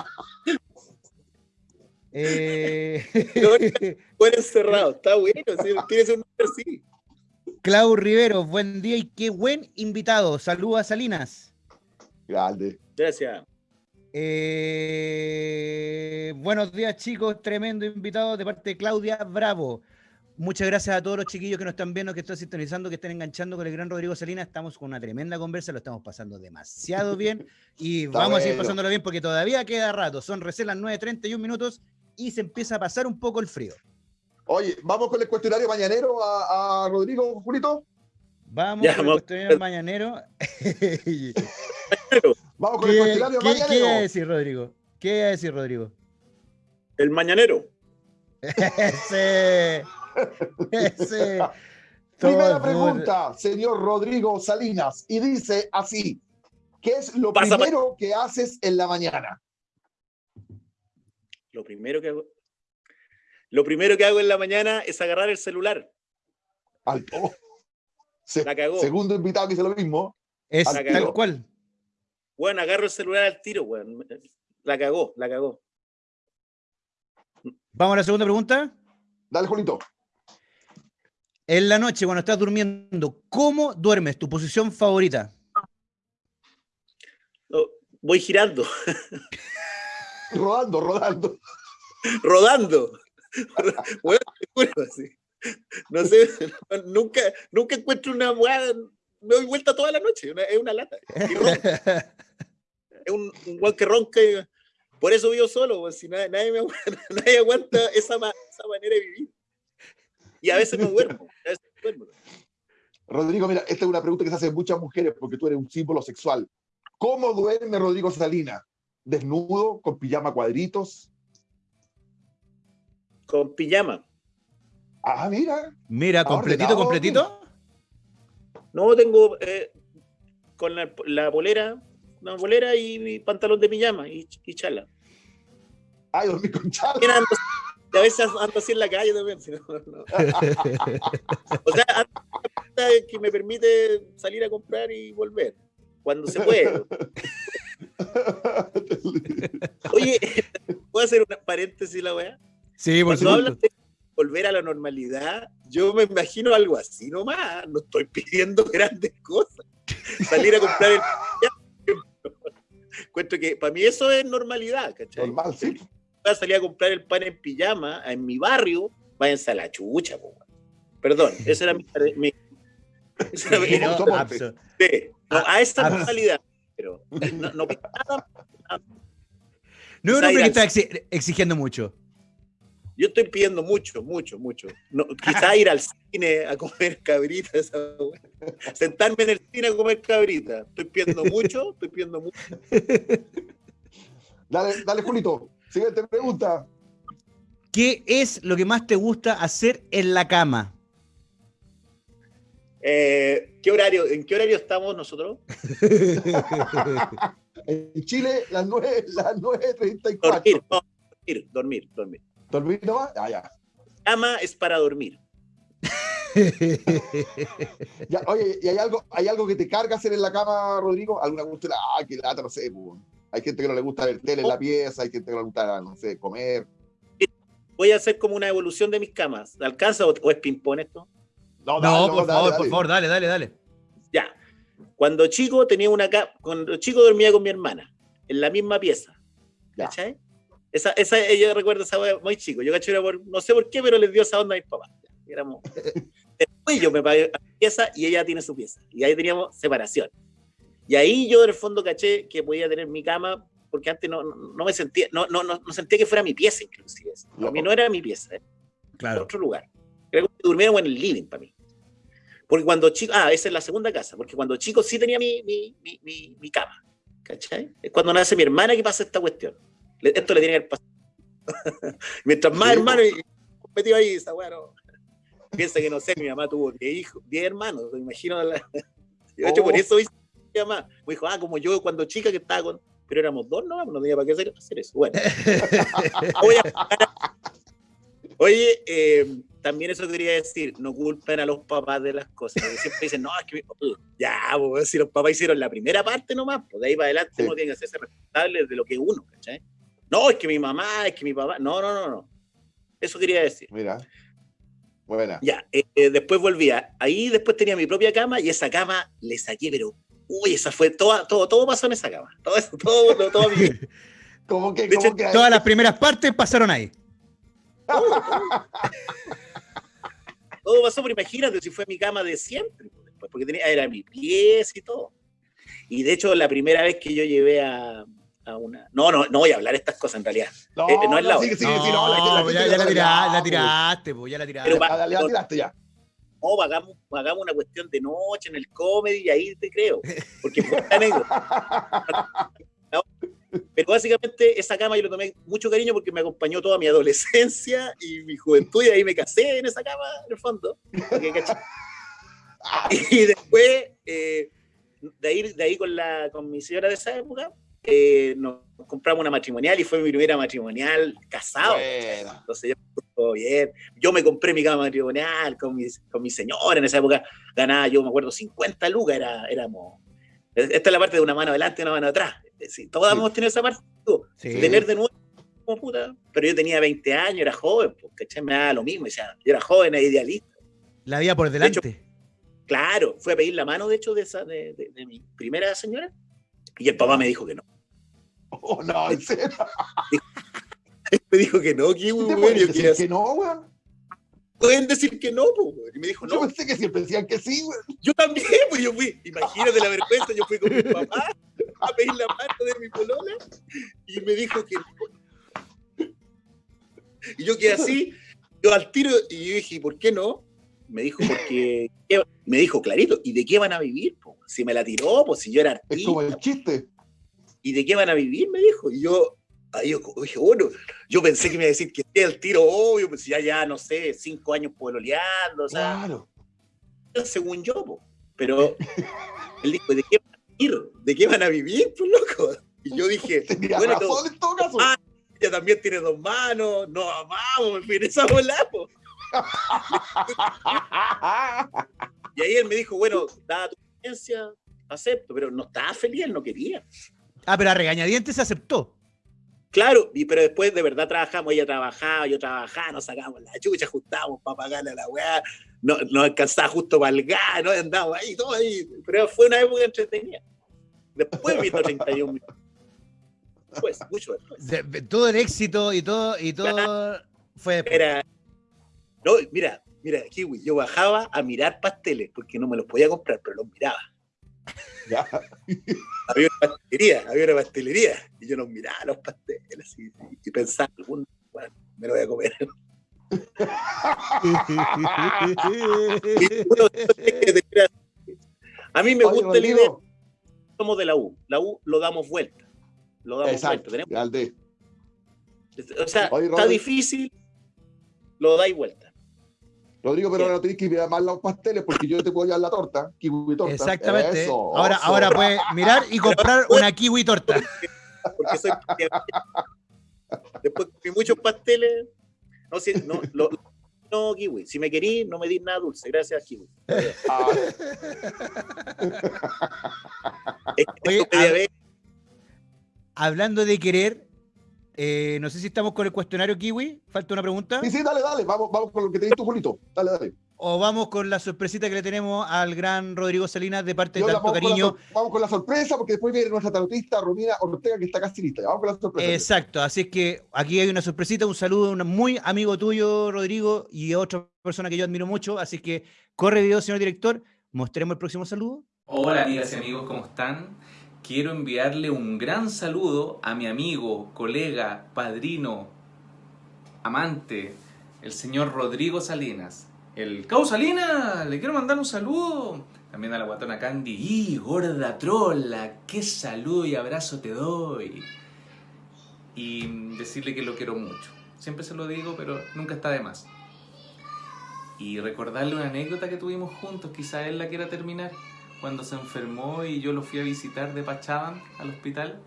Eh, Fuera encerrado. Está bueno. sí, Tiene un nombre así. Clau Rivero, buen día y qué buen invitado. Saludos a Salinas. Grande. Gracias. Eh, buenos días, chicos. Tremendo invitado de parte de Claudia Bravo. Muchas gracias a todos los chiquillos que nos están viendo, que están sintonizando, que están enganchando con el gran Rodrigo Salinas. Estamos con una tremenda conversa, lo estamos pasando demasiado bien y vamos a seguir bueno. pasándolo bien porque todavía queda rato. Son recién las 9.31 minutos y se empieza a pasar un poco el frío. Oye, vamos con el cuestionario mañanero a, a Rodrigo, Julito. Vamos Ya, con el cuestionario mañanero. ¿Qué, Vamos con el cuestionario qué- qué iba a mañanero. decir, Rodrigo? ¿Qué iba a decir, Rodrigo? El mañanero. Ese. Ese. Primera pregunta, señor Rodrigo Salinas, y dice así: ¿Qué es lo Pasa, primero que haces en la mañana? Lo primero que hago. Lo primero que hago en la mañana es agarrar el celular. Alto. Se- La cagó. segundo invitado que dice lo mismo. Es Al tal cual. Bueno, agarro el celular al tiro, weón. La cagó, la cagó. Vamos a la segunda pregunta. Dale, Julito. En la noche, cuando estás durmiendo, ¿cómo duermes? ¿Tu posición favorita? No, voy girando, Rodando, rodando. rodando. Así. No sé, nunca, nunca encuentro una weá. Me doy vuelta toda la noche, una- es una lata. Es un, un weón que ronca. y- por eso vivo solo, weón, si nadie, nadie me aguanta, nadie aguanta esa, ma- esa manera de vivir. Y a veces me duermo. A veces me duermo. Rodrigo, mira, esta es una pregunta que se hacen muchas mujeres porque tú eres un símbolo sexual. ¿Cómo duerme Rodrigo Salinas? ¿Desnudo, con pijama cuadritos? Con pijama. Ah, mira. Mira, completito, ordenado, completito. No, tengo eh, con la, la polera, una polera y mi pantalón de pijama y, y chala. Ay, dormí con chala. Ando- a veces ando así en la calle también. si no, no. O sea, ando- que me permite salir a comprar y volver cuando se puede. Oye, ¿puedo hacer un paréntesis la weá? Sí, por Cuando hablas supuesto. de volver a la normalidad, yo me imagino algo así nomás. No estoy pidiendo grandes cosas. Salir a comprar el. Encuentro que para mí eso es normalidad, ¿cachai? Normal, sí. Voy a salir a comprar el pan en pijama en mi barrio, váyanse a la chucha, po. Perdón, esa era mi. mi- esa era mi- no, no, a esta normalidad. Pero no, no pido nada. No es un hombre que está exigiendo mucho. Yo estoy pidiendo mucho, mucho, mucho. No, quizá ir al cine a comer cabrita, esa weá. sentarme en el cine a comer cabrita. Estoy pidiendo mucho, estoy pidiendo mucho. Dale, dale, Julito. Siguiente pregunta. ¿Qué es lo que más te gusta hacer en la cama? Eh, ¿qué horario, ¿En qué horario estamos nosotros? En Chile, las 9, las 9.34. Dormir, no, dormir, dormir, dormir. ¿Dormir nomás? Ah, ya. Cama es para dormir. Ya, Oye, ¿y hay algo, hay algo que te carga hacer en la cama, Rodrigo? ¿Alguna cuestión? Ah, qué lata, no sé. Hay gente que no le gusta ver tele en la pieza, hay gente que no le gusta, no sé, comer. Voy a hacer como una evolución de mis camas. ¿Alcanza o, o es ping-pong esto? No, dale, por dale, favor, dale. por favor, dale, dale, dale. Ya. Cuando chico tenía una cuando chico dormía con mi hermana, en la misma pieza. Ya. ¿Cachai? Esa, esa, ella recuerda esa wea muy chico. Yo caché era por, no sé por qué, pero les dio esa onda a mis papás. Éramos. Después yo me pagué a mi pieza y ella tiene su pieza. Y ahí teníamos separación. Y ahí yo en el fondo caché que podía tener mi cama, porque antes no, no, no me sentía, no, no, no, no sentía que fuera mi pieza, inclusive. Para mí no era mi pieza, era Claro. otro lugar. Durmiéramos en el living para mí. Porque cuando chico, ah, esa es la segunda casa, porque cuando chico sí tenía mi, mi, mi, mi, cama. ¿Cachai? Es cuando nace mi hermana que pasa esta cuestión. Esto le tiene que pasado. Mientras más Sí, hermanos metido ahí, esa weá, no. Piensa que no sé, mi mamá tuvo 10 hijos, 10 hermanos, me imagino. La... De hecho, por Oh. eso hice mi mamá. Me dijo, ah, como yo cuando chica que estaba con. Pero éramos dos, no, no tenía para qué hacer, hacer eso. Bueno. Voy a- Oye, eh, también eso quería decir, no culpen a los papás de las cosas. porque siempre dicen, no, es que mi papá. Ya, pues, si los papás hicieron la primera parte nomás, pues de ahí para adelante Sí. uno tiene que hacerse responsable de lo que uno, ¿cachai? No, es que mi mamá, es que mi papá. No, no, no, no. Eso quería decir. Mira. Buena. Ya, eh, eh, después volvía. Ahí después tenía mi propia cama y esa cama le saqué, pero. Uy, esa fue toda, todo, todo pasó en esa cama. Todo eso, todo, todo, todo mi. ¿Cómo que, De cómo hecho, que Todas las primeras partes pasaron ahí. todo pasó, pero imagínate si fue mi cama de siempre, pues, después, porque tenía, era mi pies y todo. Y de hecho, la primera vez que yo llevé a, a una. No, no, no voy a hablar estas cosas en realidad. No, Eh, no es la sí, no, la- la ya, la, ya, la pues. tiraste, po, ya la tiraste. Pero ya tiraste ya. No, hagamos, hagamos una cuestión de noche en el comedy y ahí te creo. Porque fue anécdota. Pero básicamente esa cama yo le tomé mucho cariño porque me acompañó toda mi adolescencia y mi juventud y ahí me casé en esa cama, en el fondo. Y después, eh, de, ahí, de ahí con, la, con mi señora de esa época, eh, nos compramos una matrimonial y fue mi primera matrimonial casado. Buena. Entonces yo todo bien. Yo me compré mi cama matrimonial con mi, con mi señora en esa época. Ganaba, yo me acuerdo, 50 lucas. Era, éramos. Esta es la parte de una mano adelante y una mano atrás. Todos Sí. hemos tenido esa parte. Sí. Tener de nuevo como puta. Pero yo tenía 20 años, era joven, ¿cachai? Me daba lo mismo. O sea, yo era joven, era idealista. La vida por delante. Claro, fui a pedir la mano, de hecho, de, esa, de, de- de mi primera señora. Y el papá me dijo que no. Oh, no, en serio. Me dijo que no, que ¿Qué te decir quería- que no, weón? Pueden decir que no, pues. Y me dijo, Yo no, pensé que siempre decían que sí, weón. Yo también, pues yo fui, imagínate la vergüenza, yo fui con mi papá a pedir la mano de mi polola y me dijo que no. Y yo quedé así, yo al tiro, y yo dije, ¿por qué no? Me dijo, porque, me dijo clarito, ¿y de qué van a vivir? po? Si me la tiró, pues si yo era Es como artista, el chiste. ¿y de qué van a vivir? Me dijo, y yo, ahí yo dije, bueno, yo pensé que me iba a decir que el tiro obvio, pues ya, ya, no sé, cinco años pololeando, o sea, Claro. según yo, po. pero él dijo, ¿de qué van a vivir? ¿De qué van a vivir, pues loco? Y yo dije, Tenía bueno, razón todo- en todo caso. Ah, ella también tiene dos manos, no vamos, me fui en esa bola, po. Y ahí él me dijo, bueno, dada tu experiencia, acepto, pero no estaba feliz, él no quería. Ah, pero a regañadientes se aceptó. Claro, y, pero después de verdad trabajamos, ella trabajaba, yo trabajaba, nos sacábamos la chucha, ajustábamos para pagarle a la weá, no, no alcanzaba justo para el gas, no andábamos ahí, todo ahí, pero fue una época entretenida. Después vino 31 minutos. Después, mucho después. De- de- todo el éxito y todo, y todo fue después. Era, no, mira, mira, Kiwi, yo bajaba a mirar pasteles, porque no me los podía comprar, pero los miraba. Ya. Había una pastelería, había una pastelería, y yo los miraba los pasteles y, y pensaba, algún, bueno, me lo voy a comer. Y a mí me Oye, gusta el idea, somos de la U, la U lo damos vuelta, lo damos Exacto. vuelta. Tenemos- o sea, Oye, está difícil, lo dais vuelta. Rodrigo, pero ahora no tienes que ir a más los pasteles porque yo te puedo llevar la torta, kiwi torta. Exactamente. Eso, ahora, eso. ahora puedes mirar y comprar una kiwi torta. porque soy después comí muchos pasteles no si, no lo- no kiwi si me querís no me dis nada dulce gracias kiwi Ah, Es que Oye, que a- ver- Hablando de querer, eh, no sé si estamos con el cuestionario kiwi. ¿Falta una pregunta? sí, sí, dale, dale. Vamos, vamos con lo que te dices tú, Julito. Dale, dale. ¿O vamos con la sorpresita que le tenemos al gran Rodrigo Salinas de parte de Yo la- tanto vamos, con la, cariño? sor- vamos con la sorpresa porque después viene nuestra tarotista Romina Ortega que está casi lista. Vamos con la sorpresa. Exacto, así es que aquí hay una sorpresita, un saludo a un muy amigo tuyo, Rodrigo, y a otra persona que yo admiro mucho. Así que corre video, señor director. Mostremos el próximo saludo. Hola amigas y amigos, ¿cómo están? Quiero enviarle un gran saludo a mi amigo, colega, padrino, amante, el señor Rodrigo Salinas. El Cau Salinas, le quiero mandar un saludo. También a la guatona Candy. ¡Y gorda trola! ¡Qué saludo y abrazo te doy! Y decirle que lo quiero mucho. Siempre se lo digo, pero nunca está de más. Y recordarle una anécdota que tuvimos juntos, quizá él la quiera terminar cuando se enfermó y yo lo fui a visitar de Pachaban al hospital.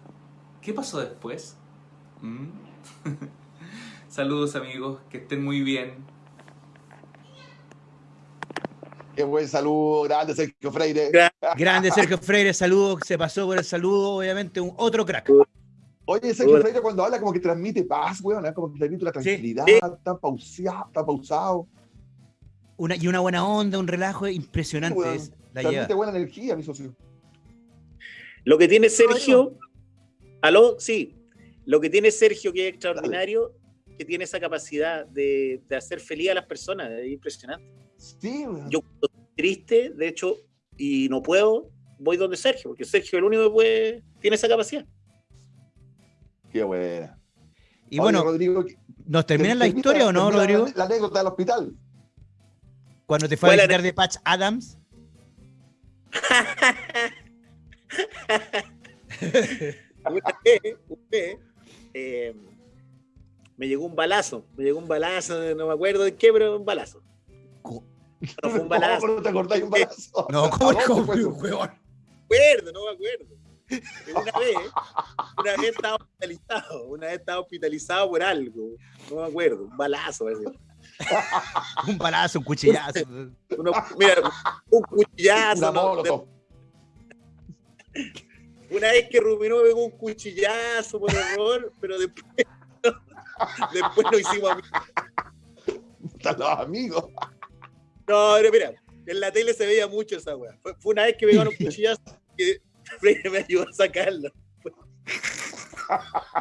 ¿Qué pasó después? ¿Mm? Saludos amigos, que estén muy bien. Qué buen saludo, grande Sergio Freire. Gra- Grande Sergio Freire, saludo, se pasó por el saludo, obviamente, un otro crack. Oye, Sergio Hola. Freire cuando habla como que transmite paz, weón, ¿eh? como que transmite la tranquilidad, Sí. está pausado, está pausado. Una, y una buena onda, un relajo impresionante. Transmite lleva. buena energía, mi socio. lo que tiene Sergio aló sí lo que tiene Sergio que es extraordinario que tiene esa capacidad de, de hacer feliz a las personas, es impresionante. Sí, weón. Yo cuando estoy triste, de hecho, y no puedo, voy donde Sergio, porque Sergio es el único que puede, tiene esa capacidad. Qué buena. Y Oye, bueno, Rodrigo, ¿nos terminan la termina- historia o no, Rodrigo? La, la anécdota del hospital. Cuando te fue a ¿Cuál visitar de Patch Adams. Una vez, una vez, eh, me llegó un balazo, me llegó un balazo, no me acuerdo de qué, pero un balazo. No fue un balazo, ¿Cómo no te acordáis un balazo? No, ¿A ¿cómo fue eso? huevón? me acuerdo, no me acuerdo. Una vez, una vez estaba hospitalizado, una vez estaba hospitalizado por algo, no me acuerdo, un balazo. parece. Un balazo, un cuchillazo. Uno- mira, un cuchillazo. Una ¿no? molotov. Una vez que Rubino me pegó un cuchillazo por error, pero después, después nos hicimos amigos. Están los amigos. No, pero mira, en la tele se veía mucho esa weá. Fue, fue una vez que me pegaron un cuchillazo que Freire me ayudó a sacarlo.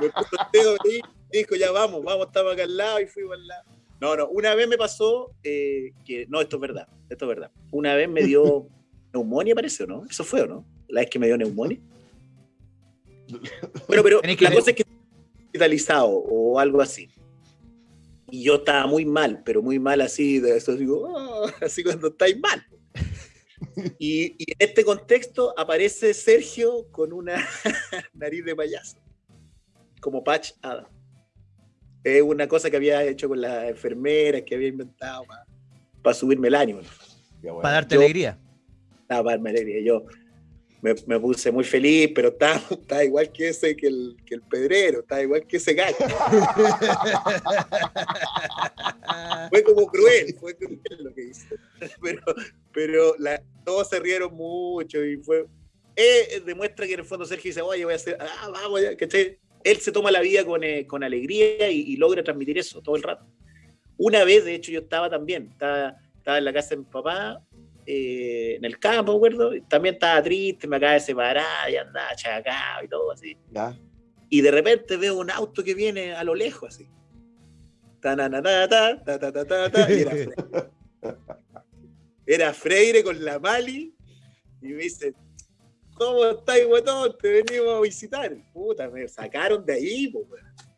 Me puso el dedo ahí y dijo, ya vamos, vamos, estamos acá al lado y fuimos al lado. No, no, una vez me pasó eh, que, no, esto es verdad, esto es verdad. Una vez me dio neumonía, parece, ¿o no? Eso fue, ¿o no? La vez que me dio neumonía. Bueno, pero que la cosa es que hospitalizado o algo así. Y yo estaba muy mal, pero muy mal así, de eso digo, "Ah", así cuando estáis mal. Y, y en este contexto aparece Sergio con una nariz de payaso, como Patch Adam. Es una cosa que había hecho con las enfermeras, que había inventado para subirme el ánimo. Bueno. Para darte Yo- alegría. Estaba para darme alegría. Yo me, me puse muy feliz, pero estaba, estaba igual que ese, que el, que el pedrero, estaba igual que ese gallo. Fue como cruel, fue cruel lo que hice. Pero, pero la- todos se rieron mucho y fue. eh, demuestra que en el fondo Sergio dice, oye, voy a hacer, ah, vamos, ya", ¿cachai? Él se toma la vida con, eh, con alegría y, y logra transmitir eso todo el rato. Una vez, de hecho, yo estaba también, estaba, estaba en la casa de mi papá, eh, en el campo, ¿me acuerdo? También estaba triste, me acaba de separar y andaba chacao y todo así Ya. y de repente veo un auto que viene a lo lejos así. Ta, na, na, ta, ta, ta, ta, ta, ta, y era, Freire. Era Freire con la Mali y me dice, ¿cómo estáis, guatón? Te venimos a visitar. Puta, me sacaron de ahí, po.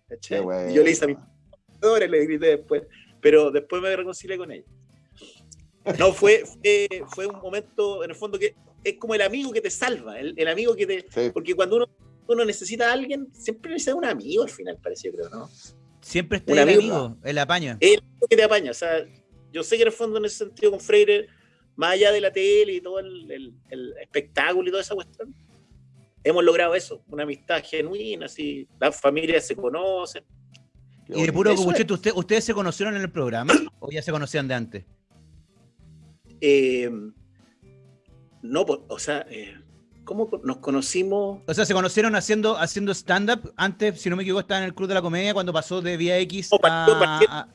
Y yo le hice a mis le grité después, pero después me reconcilié con ella. No, fue, fue, fue un momento, en el fondo, que es como el amigo que te salva, el, el amigo que te, Sí. porque cuando uno, uno necesita a alguien, siempre necesita un amigo al final, parecía, creo, ¿no? Siempre está Un el amigo. amigo, el apaño. El amigo que te apaña. O sea, yo sé que en el fondo, en ese sentido, con Freire, más allá de la tele y todo el, el- el espectáculo y toda esa cuestión, hemos logrado eso, una amistad genuina, así, las familias se conocen. Y de puro Eso copuchete, ¿usted, ¿ustedes se conocieron en el programa o ya se conocían de antes? Eh, no, o sea, eh, ¿cómo nos conocimos? O sea, se conocieron haciendo, haciendo stand-up. Antes, si no me equivoco, estaba en el Club de la Comedia cuando pasó de Vía X No, partió- a, partió- a-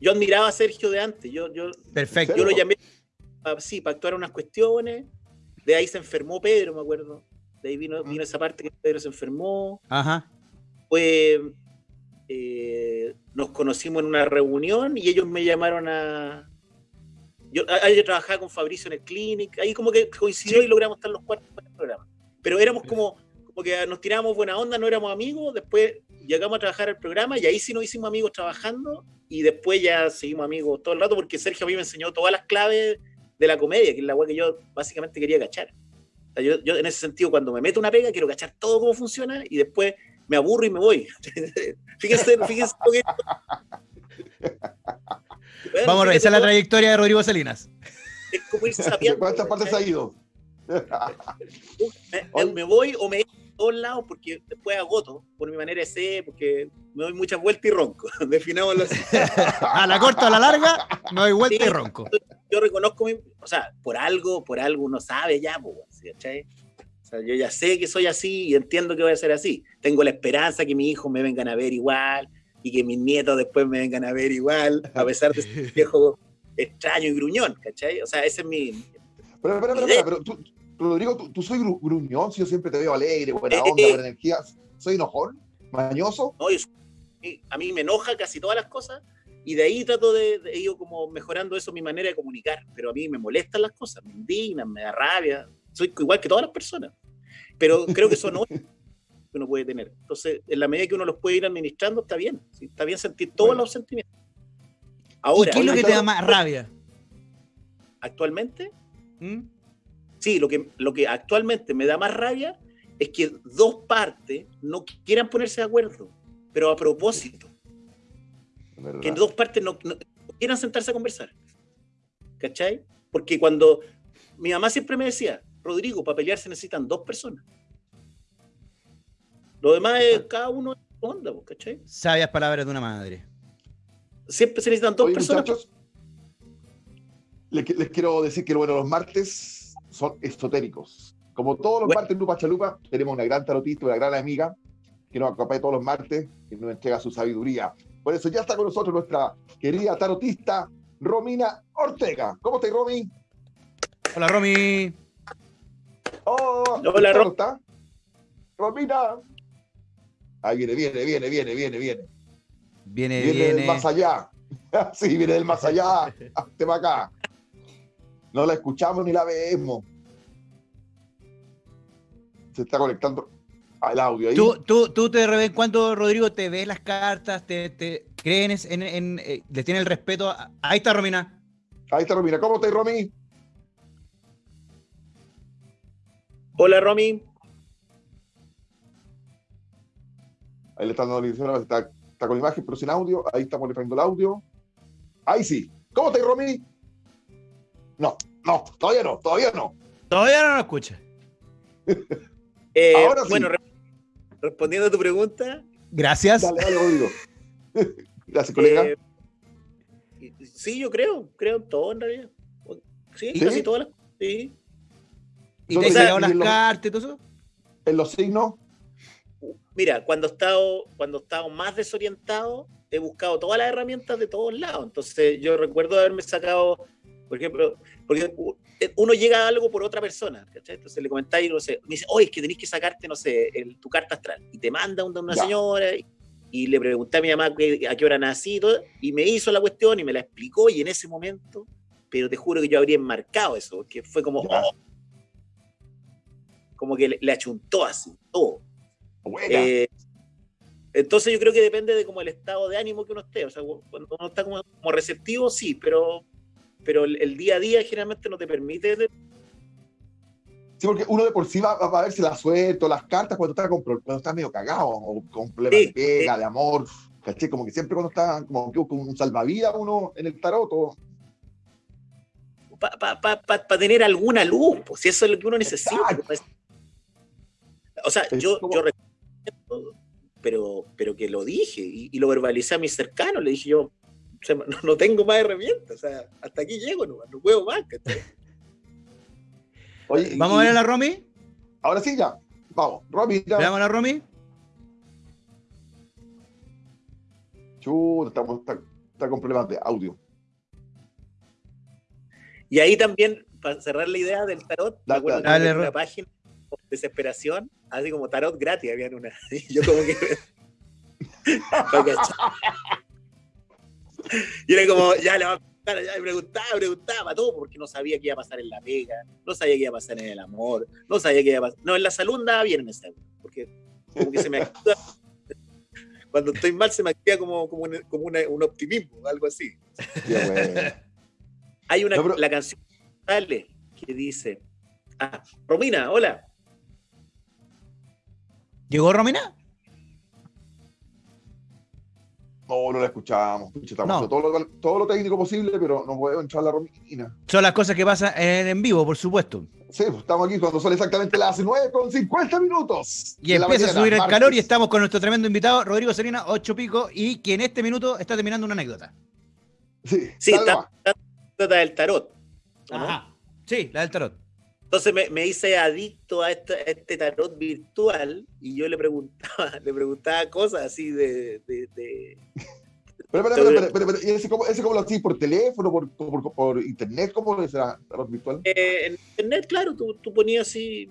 Yo admiraba a Sergio de antes, yo, yo, Perfecto. yo lo llamé pa- sí, para actuar unas cuestiones, de ahí se enfermó Pedro, me acuerdo, de ahí vino, vino esa parte que Pedro se enfermó, Ajá. pues eh, nos conocimos en una reunión y ellos me llamaron a... Yo, a- yo trabajaba con Fabricio en el clinic, ahí como que coincidió y logramos estar los cuatro en el programa. Pero éramos como, como que nos tirábamos buena onda, no éramos amigos, después llegamos a trabajar el programa y ahí sí nos hicimos amigos trabajando. Y después ya seguimos amigos todo el rato porque Sergio a mí me enseñó todas las claves de la comedia, que es la weá que yo básicamente quería cachar. O sea, yo, yo en ese sentido cuando me meto una pega quiero cachar todo cómo funciona y después me aburro y me voy. fíjense, fíjense lo que... Bueno, Vamos a revisar la todo, trayectoria de Rodrigo Salinas. Es como ir sabiendo. ¿Cuántas partes ha ido? me, me- me voy o me todos lados porque después agoto por mi manera de ser, porque me doy muchas vueltas y ronco. Definámoslo así. A la corta o a la larga, no hay vuelta y ronco. Yo reconozco mi, o sea, por algo, por algo uno sabe ya, ¿sí, ¿cachai? O sea, yo ya sé que soy así y entiendo que voy a ser así. Tengo la esperanza que mis hijos me vengan a ver igual y que mis nietos después me vengan a ver igual, a pesar de ser viejo extraño y gruñón, ¿cachai? O sea, ese es mi, Pero, espera, espera, pero tú, Rodrigo, tú, tú soy gru- gruñón, si yo siempre te veo alegre, buena Eh, onda, eh. buena energía. ¿Soy enojón? ¿Mañoso? No, yo soy a mí me enoja casi todas las cosas y de ahí trato de, de ir como mejorando eso, mi manera de comunicar. Pero a mí me molestan las cosas, me indignan, me da rabia. Soy igual que todas las personas. Pero creo que eso no que uno puede tener. Entonces, en la medida que uno los puede ir administrando, está bien. ¿sí? Está bien sentir todos Bueno. los sentimientos. ¿Y Ahora, qué es lo que te da más rabia? actualmente, ¿Mm? sí, lo que, lo que actualmente me da más rabia es que dos partes no quieran ponerse de acuerdo, pero a propósito. ¿Verdad? que dos partes no, quieran sentarse a conversar. ¿Cachai? Porque cuando mi mamá siempre me decía, Rodrigo, para pelear se necesitan dos personas. Lo demás es cada uno en onda, pues, ¿cachai? Sabias palabras de una madre. Siempre se necesitan dos Oye, personas. muchachos, les, qui- les quiero decir que bueno, los martes son esotéricos. Como todos los Bueno. martes en Lupa Chalupa, tenemos una gran tarotista, una gran amiga que nos acompaña todos los martes y nos entrega su sabiduría. Por eso ya está con nosotros nuestra querida tarotista Romina Ortega. ¿Cómo estás, Romy? Hola, Romy. Oh, Hola, ¿cómo Ro- está? Romina. Ahí viene, viene, viene, viene, viene, viene. Viene, Viene del viene. más allá. sí, viene del más allá. Hazte para acá. No la escuchamos ni la vemos. Se está conectando al audio ahí. ¿Tú, tú, tú de vez en cuando, Rodrigo, te ves las cartas, te, te creen en, en- eh, le tienes el respeto. a- Ahí está, Romina. Ahí está Romina. ¿Cómo estás, Romy? Hola, Romy. Ahí le están dando la está, está con imagen, pero sin audio. Ahí estamos leyendo el audio. Ahí sí. ¿Cómo estás, Romy? No, no, todavía no, todavía no. Todavía no lo escucha. Eh, Ahora sí. Bueno, respondiendo a tu pregunta, Gracias. Dale, dale. Gracias, colega. eh, sí, yo creo, creo en todo en realidad. Sí, ¿Sí? casi todas las sí. ¿Y te has las en cartas y todo eso? En los signos, Mira, cuando he estado, cuando he estado más desorientado, he buscado todas las herramientas de todos lados. Entonces, yo recuerdo haberme sacado, por ejemplo, porque u- uno llega a algo por otra persona, ¿cachai? Entonces le comentáis, no sé, me dice, oye, es que tenéis que sacarte, no sé, el- tu carta astral. Y te manda una, una señora y, y le pregunté a mi mamá que- a qué hora nací y todo, y me hizo la cuestión y me la explicó, y en ese momento, pero te juro que yo habría enmarcado eso, porque fue como, oh, como que le, le achuntó así, todo. Eh, entonces yo creo que depende de como el estado de ánimo que uno esté. O sea, cuando uno está como, como receptivo, sí, pero, pero el, el día a día generalmente no te permite. de- Sí, porque uno de por sí va, va a ver si la suelto, las cartas cuando está, con, cuando está medio cagado, o con problemas Sí, de pega, de amor, ¿caché? Como que siempre cuando está como que con un salvavidas uno en el tarot, o- para tener alguna luz, pues si eso es lo que uno necesita. Exacto. O sea, Es yo, como- yo recuerdo, pero, pero que lo dije y, y lo verbalicé a mis cercanos, le dije yo, o sea, no, no tengo más herramientas, o sea, hasta aquí llego, no, no puedo más. ¿Vamos y- a ver a la Romy? Ahora sí, ya. Vamos, Romy, ya. ¿Veamos a la Romy? Chuta, estamos, está, está con problemas de audio. Y ahí también, para cerrar la idea del tarot, me Dale, había una página de desesperación, así como tarot gratis, habían una. Y yo como que. Y era como, ya le va a preguntar, ya le preguntaba, preguntaba todo, porque no sabía qué iba a pasar en la pega, no sabía qué iba a pasar en el amor, no sabía qué iba a pasar. No, en la salud andaba bien en esa porque como que se me activa. Cuando estoy mal se me activa como, como, un, como una- un optimismo, algo así. Bueno. Hay una, No, pero- la canción sale que dice, ah, Romina, hola. ¿Llegó Romina? No, no la estamos No. todo, lo, todo lo técnico posible, pero no puedo entrar la Romina. Son las cosas que pasan en, en vivo, por supuesto. Sí, pues, estamos aquí cuando son exactamente las 9 con 50 minutos. Y la empieza a subir el martes. calor y estamos con nuestro tremendo invitado, Rodrigo Serena, ocho pico, y que en este minuto está terminando una anécdota. Sí, Sí, está, está- trata del tarot. Ajá. Sí, la del tarot. Entonces me, me hice adicto a este, a este tarot virtual y yo le preguntaba, le preguntaba cosas así de, de- de- Pero, pero, pero, pero, ¿y ese cómo, ese cómo lo hacís por teléfono, por, por, por internet? ¿Cómo es la tarot virtual? eh, en internet, claro, tú, tú ponías así.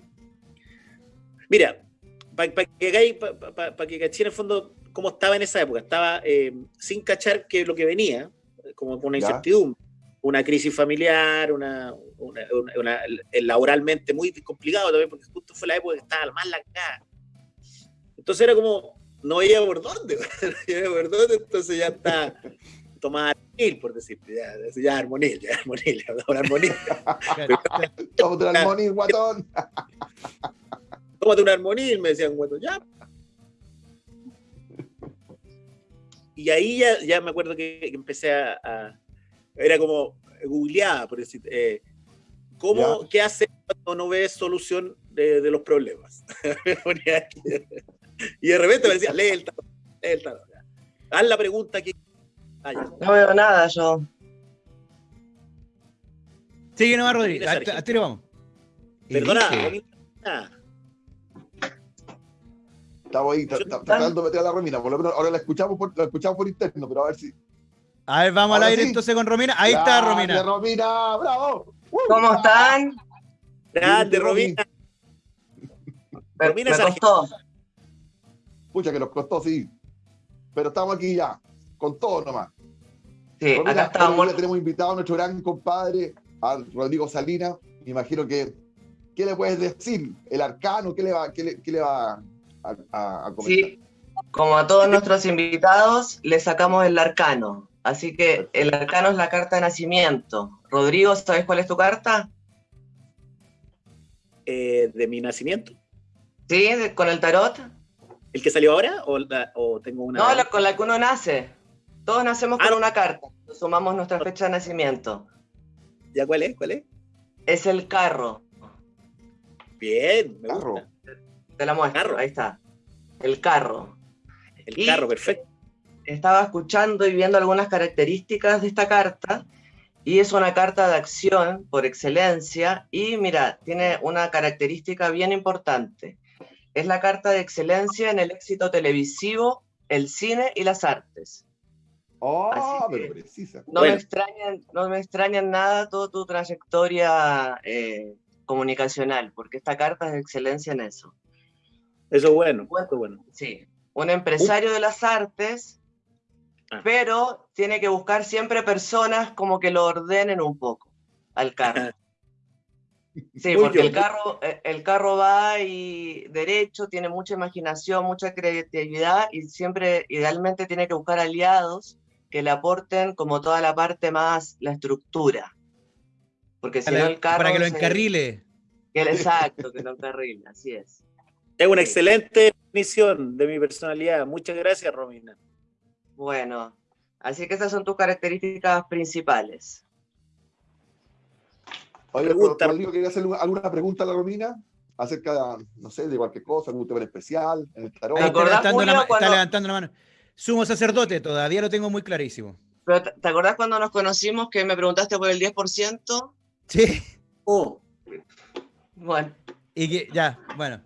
Mira, para que hagáis, para que caché en el fondo, cómo estaba en esa época. Estaba eh, sin cachar que lo que venía, como con una incertidumbre, una crisis familiar, una, una- el laboralmente muy complicado también, porque justo fue la época que estaba más la. Entonces era como, no veía por dónde, no veía por dónde, entonces ya está tomada armonil, por decirte, ya, ya armonil, ya armonil, ya armonil. De la armonía, guatón. tómate un armonil, me decían, bueno, ya. Y ahí ya, ya me acuerdo que, que empecé a, a- Era como googleada, por decir, eh, ¿cómo, Ya. ¿qué hace cuando no ves solución de, de los problemas? Y de repente me decía, lee el tarot, lee el tarot. ya. Haz la pregunta que... Ah. No veo nada yo. Sigue nomás. Mira, A, a tiro vamos. Perdona. Romina. Estamos ahí tra- tra- tratando de meter a la Romina. Por lo menos ahora la escuchamos por, la escuchamos por interno, pero a ver si. A ver, vamos al aire sí. entonces con Romina. Ahí está Romina. Romina, bravo. Uh, ¿Cómo están? Grande. Romina. Me, Romina me costó. Pucha, que nos costó, sí. Pero estamos aquí ya, con todo nomás. Sí, Romina, acá hoy estamos. tenemos invitado a nuestro gran compadre, a Rodrigo Salinas. Me imagino que. ¿Qué le puedes decir? ¿El arcano? ¿Qué le va, qué le, qué le va a, a- a comentar? Sí, como a todos nuestros invitados, le sacamos el arcano. Así que el arcano es la carta de nacimiento. Rodrigo, ¿sabes cuál es tu carta? Eh, de mi nacimiento. ¿Sí? de- ¿Con el tarot? ¿El que salió ahora? ¿O, la- o tengo una.? No, la- con la que uno nace. Todos nacemos con Ah. una carta. Sumamos nuestra fecha de nacimiento. ¿Ya cuál es? ¿Cuál es? Es el carro. Bien, me Carro. gusta. Te la muestro. Carro. Ahí está. El carro. El Y- carro, perfecto. Estaba escuchando y viendo algunas características de esta carta y es una carta de acción por excelencia y mira, tiene una característica bien importante. Es la carta de excelencia en el éxito televisivo, el cine y las artes. Oh, pero precisa. No, Bueno. me, extrañan, no me extraña en nada toda tu trayectoria eh, comunicacional, porque esta carta es de excelencia en eso. Eso es bueno. Bueno. Eso bueno. Sí, un empresario de las artes, Ah. pero tiene que buscar siempre personas como que lo ordenen un poco al carro. Sí, Muy porque el carro, eh, el carro va y derecho, tiene mucha imaginación, mucha creatividad y siempre idealmente tiene que buscar aliados que le aporten como toda la parte más, la estructura. Porque si no el carro... para que lo encarrile. exacto, que lo encarrile, así es. Es una Sí. excelente definición de mi personalidad. Muchas gracias, Romina. Bueno, así que esas son tus características principales. Oye, Pregunta. Rodrigo, ¿quería hacer alguna pregunta a la Romina? Acerca de, no sé, de cualquier cosa, algún tema en especial, en el tarot. Ahí ¿Te está levantando, la, ma- está cuando- levantando la mano. Sumo sacerdote, todavía lo tengo muy clarísimo. Pero ¿te, acordás cuando nos conocimos que me preguntaste por el 10%? Sí. Oh, Bueno, Y que, ya, bueno.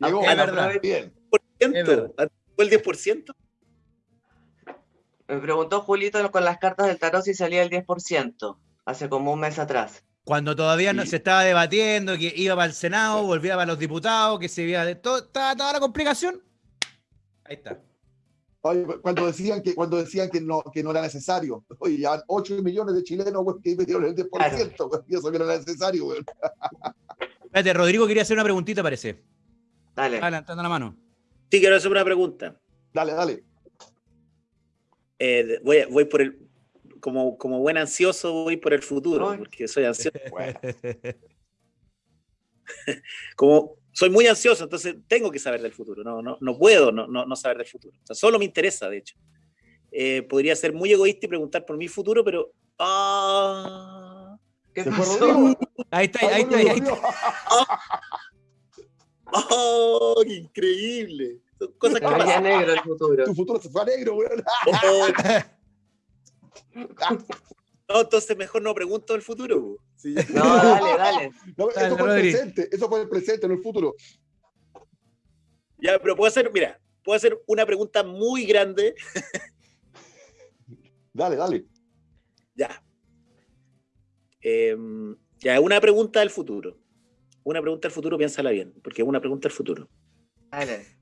Llegó, es verdad. Bien. ¿por ciento? ¿Fue el 10%? Me preguntó Julito con las cartas del tarot si salía el 10%, hace como un mes atrás. Cuando todavía no se estaba debatiendo, que iba para el Senado, volvía para los diputados, que se iba de todo, estaba toda la complicación. Ahí está. Oye, cuando decían que, cuando decían que no, que no era necesario. Oye, ya 8 millones de chilenos güey, que metieron el 10%, güey, y eso que no era necesario, güey. Espérate, Rodrigo quería hacer una preguntita, parece. Dale. Levantando la mano. Sí, quiero hacer una pregunta. Dale, dale. Eh, voy, voy por el. Como, como buen ansioso, voy por el futuro, Ay. porque soy ansioso. Bueno, Como soy muy ansioso, entonces tengo que saber del futuro. No, no, no puedo no, no, no saber del futuro. O sea, solo me interesa, de hecho. Eh, podría ser muy egoísta y preguntar por mi futuro, pero. ¡Ah! ¿Qué ¿Se pasó? Ahí está, ahí está, ahí está. volvió. ¡Oh, qué increíble! Cosas que pasan. negro el futuro. Tu futuro se fue a negro, güey. Oh. No, entonces mejor no pregunto el futuro. Sí. No, dale, dale. No, Dale, eso fue el presente, eso fue el presente, no el futuro. Ya, pero puedo hacer, mira, puedo hacer una pregunta muy grande. Dale, dale. Ya. Em, ya, una pregunta del futuro. Una pregunta del futuro, piénsala bien, porque es una pregunta del futuro. Dale.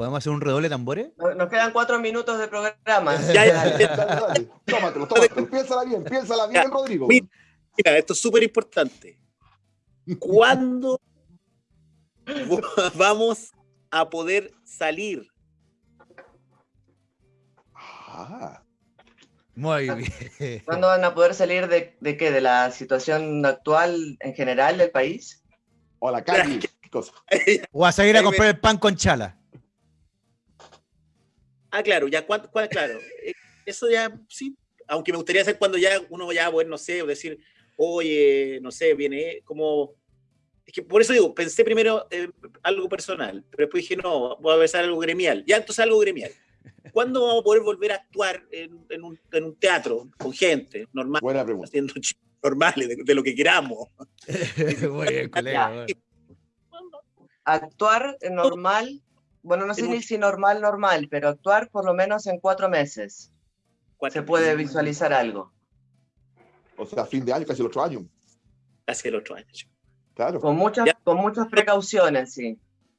¿Podemos hacer un redoble de tambores? Nos quedan cuatro minutos de programa. ya, ya, ya. tómatelo, tómatelo. Piénsala bien, piénsala bien, Rodrigo. Mira, esto es súper importante. ¿Cuándo vamos a poder salir? Ah. Muy ah, bien. ¿Cuándo van a poder salir de qué? ¿De la situación actual en general del país? O la calle, qué cosa. O a salir a comprar el pan con chala. Ah, claro, ya cuán- claro. eh, Eso ya, sí. Aunque me gustaría hacer cuando ya uno ya, bueno, no sé, decir, oye, no sé, viene como. Es que por eso digo, pensé primero eh, algo personal, pero después dije, no, voy a pensar algo gremial. Ya, entonces algo gremial. ¿Cuándo vamos a poder volver a actuar en, en un, en un teatro con gente normal, Buena pregunta. haciendo chistes normales de, de lo que queramos? Muy bien, colega. Actuar normal, bueno, no sé ni si normal, normal, pero actuar por lo menos en cuatro meses. Cuatro Se puede meses, visualizar algo. O sea, fin de año, casi el otro año. Casi el otro año. Claro. Con muchas, Ya. con muchas precauciones, sí.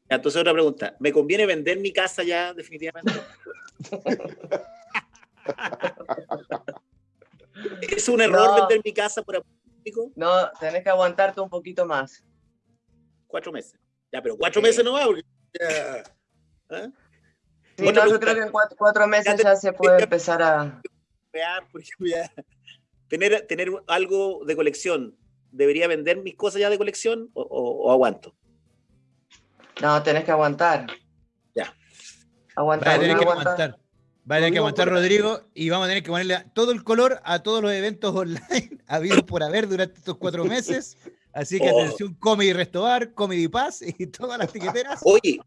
Entonces otra pregunta, ¿me conviene vender mi casa ya definitivamente? ¿Es un error No. vender mi casa por público? No, tenés que aguantarte un poquito más. Cuatro meses. Ya, pero cuatro Sí. meses no va porque... ya. ¿Ah? Sí, no, yo creo que en cuatro, cuatro meses te- ya se puede empezar a... Ya. Tener, tener algo de colección, ¿debería vender mis cosas ya de colección o, o- o aguanto? No, tenés que aguantar. Ya. Aguantar, tener no que aguantar. aguantar. Va a tener que aguantar por- Rodrigo y vamos a tener que ponerle todo el color a todos los eventos online habidos por haber durante estos cuatro meses. Así que Oh. atención, Comedy Restobar, Comedy Paz y todas las tiqueteras. Oye,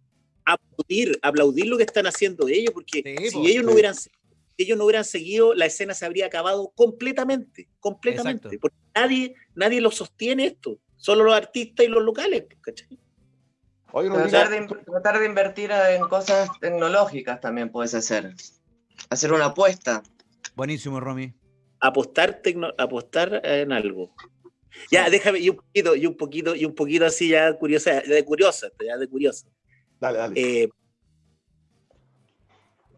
aplaudir, aplaudir lo que están haciendo ellos, porque Sí, si po. ellos no hubieran si ellos no hubieran seguido, la escena se habría acabado completamente, completamente. Exacto. Porque nadie, nadie lo sostiene esto, solo los artistas y los locales, ¿cachai? Oye, Rodrigo, Tratar de, tratar de invertir en cosas tecnológicas también puedes hacer. Hacer una apuesta. Buenísimo, Romy. Apostar, tecno- apostar en algo. Ya, déjame, y un poquito, y un poquito, y un poquito así ya curiosa, de curiosa, ya de curioso. dale, dale. Eh,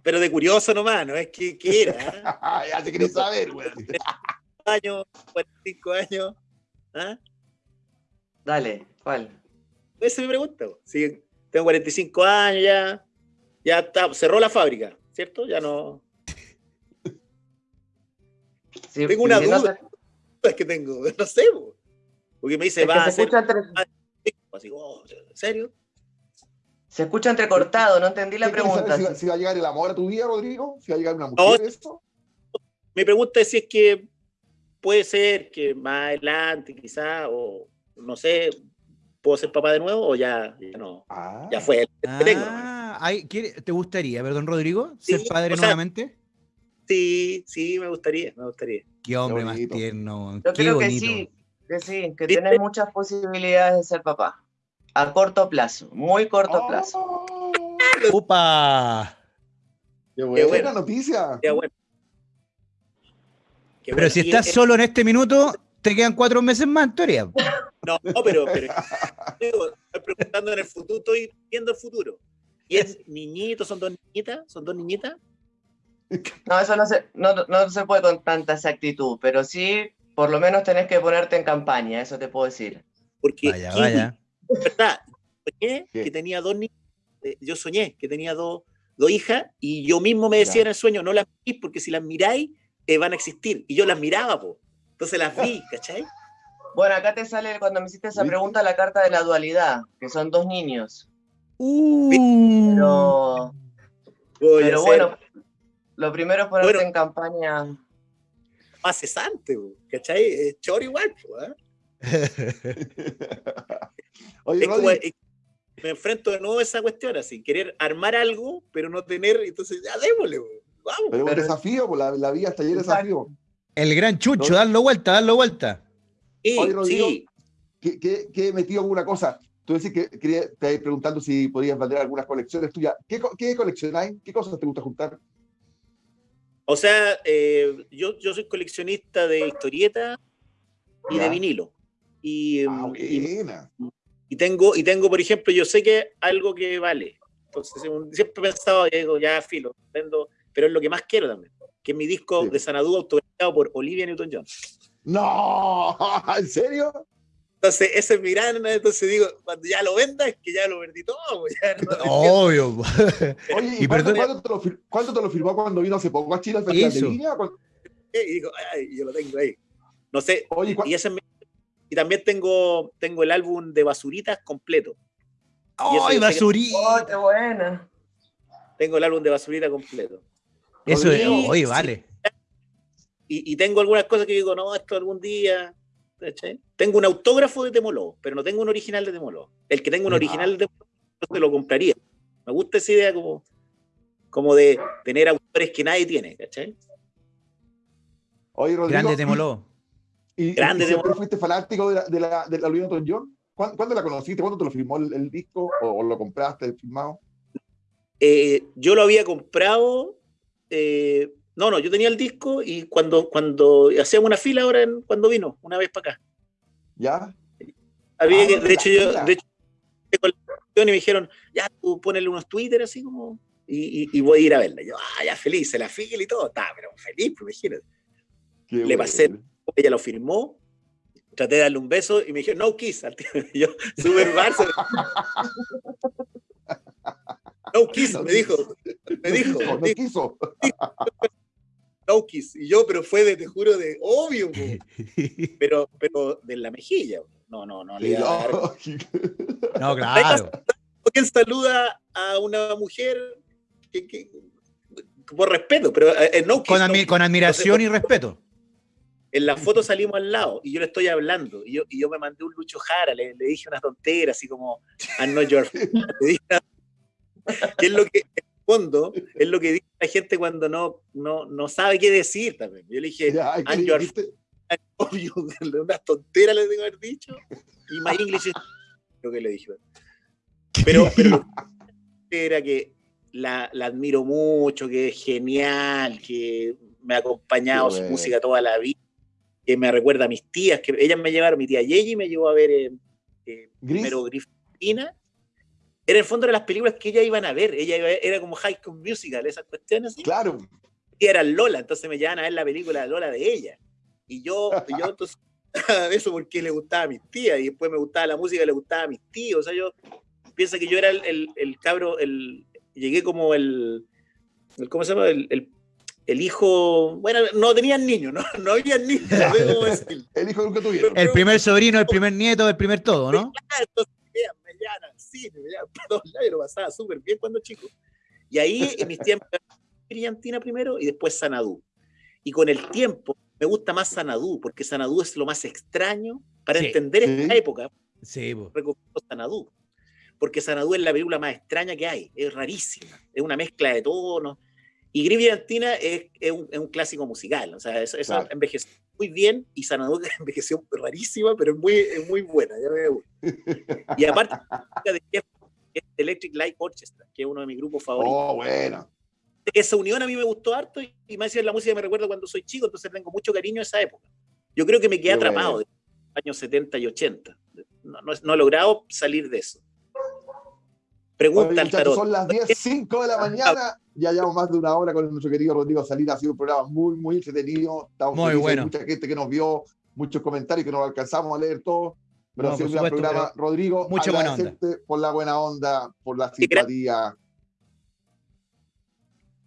pero de curioso nomás, ¿no? Es que, ¿qué era? ah? ya te querés saber, güey. años, 45 años. ¿Ah? Dale, ¿cuál? Esa es mi pregunta. Si tengo 45 años ya, ya está, cerró la fábrica, ¿cierto? Ya no. Tengo una no duda. Es que tengo, no sé. po. Porque me dice, es va a se, hacer. escucha entre- Así, oh, ¿En serio? se escucha entrecortado, no entendí la ¿Qué quieres saber pregunta. Si, va- si va a llegar el amor a tu vida, Rodrigo? ¿Si va a llegar una No. mujer, eso? Mi pregunta es si es que puede ser que más adelante, quizá, o no sé, puedo ser papá de nuevo o ya, ya no. Ah, Ya fue. el que tengo. Ah, ay, ¿quiere- ¿te gustaría, perdón, Rodrigo, ser padre sea, nuevamente? Sí, sí, me gustaría, me gustaría. Qué hombre más tierno. Yo qué creo que bonito. sí, que sí, que ¿Viste? tienes muchas posibilidades de ser papá. A corto plazo, muy corto Oh, plazo. ¡Opa! ¡Qué buena bueno. noticia! Ya, bueno. Qué Pero si estás solo en este minuto, te quedan cuatro meses más en teoría. No, no, pero, pero estoy preguntando en el futuro, estoy viendo el futuro. ¿Y es niñito? ¿Son dos niñitas? ¿Son dos niñitas? No, eso no se, no, no se puede con tanta exactitud, pero sí, por lo menos tenés que ponerte en campaña, eso te puedo decir. Porque Vaya, Kiwi, vaya. ¿verdad? Soñé ¿Qué? que tenía dos niñas. eh, Yo soñé que tenía dos, dos hijas y yo mismo me decía en el sueño, no las miréis porque si las miráis eh, van a existir. Y yo las miraba, po. Entonces las vi, ¿cachai? Bueno, acá te sale, cuando me hiciste esa pregunta, la carta de la dualidad, que son dos niños. Uh. Pero, a pero bueno, lo primero es ponerte Bueno. en campaña. más cesante, ¿cachai? Es choro igual, ¿eh? Oye, Es como, eh, me enfrento de nuevo a esa cuestión, así, querer armar algo, pero no tener, entonces ya démosle, vamos. pero es un pero- desafío, la, la vida está llena de Exacto. desafíos. El gran chucho, No. darlo vuelta, darlo vuelta. Sí, Oye, Rodrigo, sí. ¿Qué, qué, qué he metido alguna cosa? Tú decís que quería, te iba preguntando si podías vender algunas colecciones tuyas. ¿Qué, qué coleccionáis? ¿Qué cosas te gusta juntar? O sea, eh, yo, yo soy coleccionista de historieta y Ya. de vinilo. Y, Ah, y- buena. y tengo, y tengo, por ejemplo, yo sé que algo que vale. Entonces, siempre he pensado, digo, ya filo, vendo, pero es lo que más quiero también, que es mi disco Sí. de Sanadú autografiado por Olivia Newton-John. No, ¿en serio? Entonces, ese es mi gran, entonces digo, cuando ya lo venda, es que ya lo perdí todo. pues, ya no- Obvio. Oye, ¿y, cuándo, perdone- cuándo te lo, te firmó cuando vino hace poco a Chile y digo, ay, yo lo tengo ahí. No sé, Oye, ¿cuá- y, ese es mi- y también tengo, tengo el álbum de Basuritas completo. ¡Ay, basurita! ¡Oh, qué buena! Tengo el álbum de Basurita completo. Eso es, oye, sí. vale. Y, y tengo algunas cosas que digo, no, esto algún día. ¿cachai? Tengo un autógrafo de Temoló, pero no tengo un original de Temoló. El que tengo un original de Temoló, te lo compraría. Me gusta esa idea como, como de tener autores que nadie tiene, ¿cachai? Oye, Rodrigo, Grande Temoló. ¿y, y Grande siempre Temoló. fuiste fanático de la, de la, de la Newton-John? ¿Cuándo, cuándo la conociste? ¿Cuándo te lo firmó el, el disco? ¿O, o lo compraste firmado? Eh, yo lo había comprado. eh, no, no, yo tenía el disco y cuando, cuando hacíamos una fila ahora, en- cuando vino, una vez para acá. ¿Ya? Había Ah, que, de hecho, yo, de hecho, con la y me dijeron, ya tú ponele unos Twitter así como, y, y- y voy a ir a verla. Yo, ah, ya feliz, se la fila y todo, está, pero feliz, pues, imagínate. Qué Le bueno. pasé. Ella lo firmó, traté de darle un beso y me dijeron, no kiss, al tío. Y yo, super Barça. No kiss, me dijo, me No dijo, no dijo, quiso. No kiss. Y yo, pero fue de, te juro, de obvio, po. pero, pero de la mejilla. po. No, no, no le Sí, iba a dar. no. Claro. ¿Quién saluda a una mujer que, que- por respeto? Pero eh, eh, no Con, admi- con admiración y respeto. En la foto salimos al lado y yo le estoy hablando. Y yo, y yo me mandé un Lucho Jara, le, le dije unas tonteras, así como, I'm not your friend", le dije es lo que, fondo, es lo que dice la gente cuando no, no, no sabe qué decir también. Yo le dije, Ya, obvio, unas tonteras le tengo que haber dicho. Y my English is... Lo que le dije. Pero, pero lo que era que la, la admiro mucho, que es genial, que me ha acompañado su música toda la vida, que me recuerda a mis tías, que ellas me llevaron, mi tía Yeji me llevó a ver eh, eh, primero Grifina. Era en el fondo de las películas que ellas iban a ver, ella iba- era como High School Musical, esas cuestiones Claro. y era Lola, entonces me llevaban a ver la película de Lola de ella. Y yo, y yo entonces, eso porque le gustaba a mis tías, y después me gustaba la música, le gustaba a mis tíos. O sea, yo pienso que yo era el, el, el cabro, el, llegué como el, el- ¿cómo se llama? El, el, el hijo, bueno, no tenían niños, no, no había niños, no sé cómo decirlo. El hijo nunca tuvieron. El primer sobrino, el primer nieto, el primer todo, ¿no? Ah, entonces al cine, me llevan para todos lados, y lo pasaba súper bien cuando chico. Y ahí en mis tiempos, Brillantina primero y después Sanadú. Y con el tiempo me gusta más Sanadú, porque Sanadú es lo más extraño. Para Sí. entender esta Sí. época, Sí, recomiendo Sanadú. Porque Sanadú es la película más extraña que hay, es rarísima, es una mezcla de tonos. Y Gris Brillantina es, es un, es un clásico musical, o sea, eso, eso Claro. envejeció muy bien y Sanadú envejeció rarísima, pero es muy, es muy buena. ya me gusta. Y aparte, de Jeff, Electric Light Orchestra, que es uno de mis grupos favoritos. Oh, bueno. Esa unión a mí me gustó harto y, y más la música me recuerda cuando soy chico, entonces tengo mucho cariño a esa época. Yo creo que me quedé Qué atrapado bueno. de los años 70 y 80. No, no, no he logrado salir de eso. Pregunta Oye, tarot. son las 10.05 de la mañana. Ya llevamos más de una hora con nuestro querido Rodrigo Salida. Ha sido un programa muy, muy entretenido. Estamos Muy bueno. Mucha gente que nos vio, muchos comentarios que no alcanzamos a leer todos. Pero No, ha sido un por gran supuesto, programa. Rodrigo, mucha buena onda. por la buena onda, por la simpatía.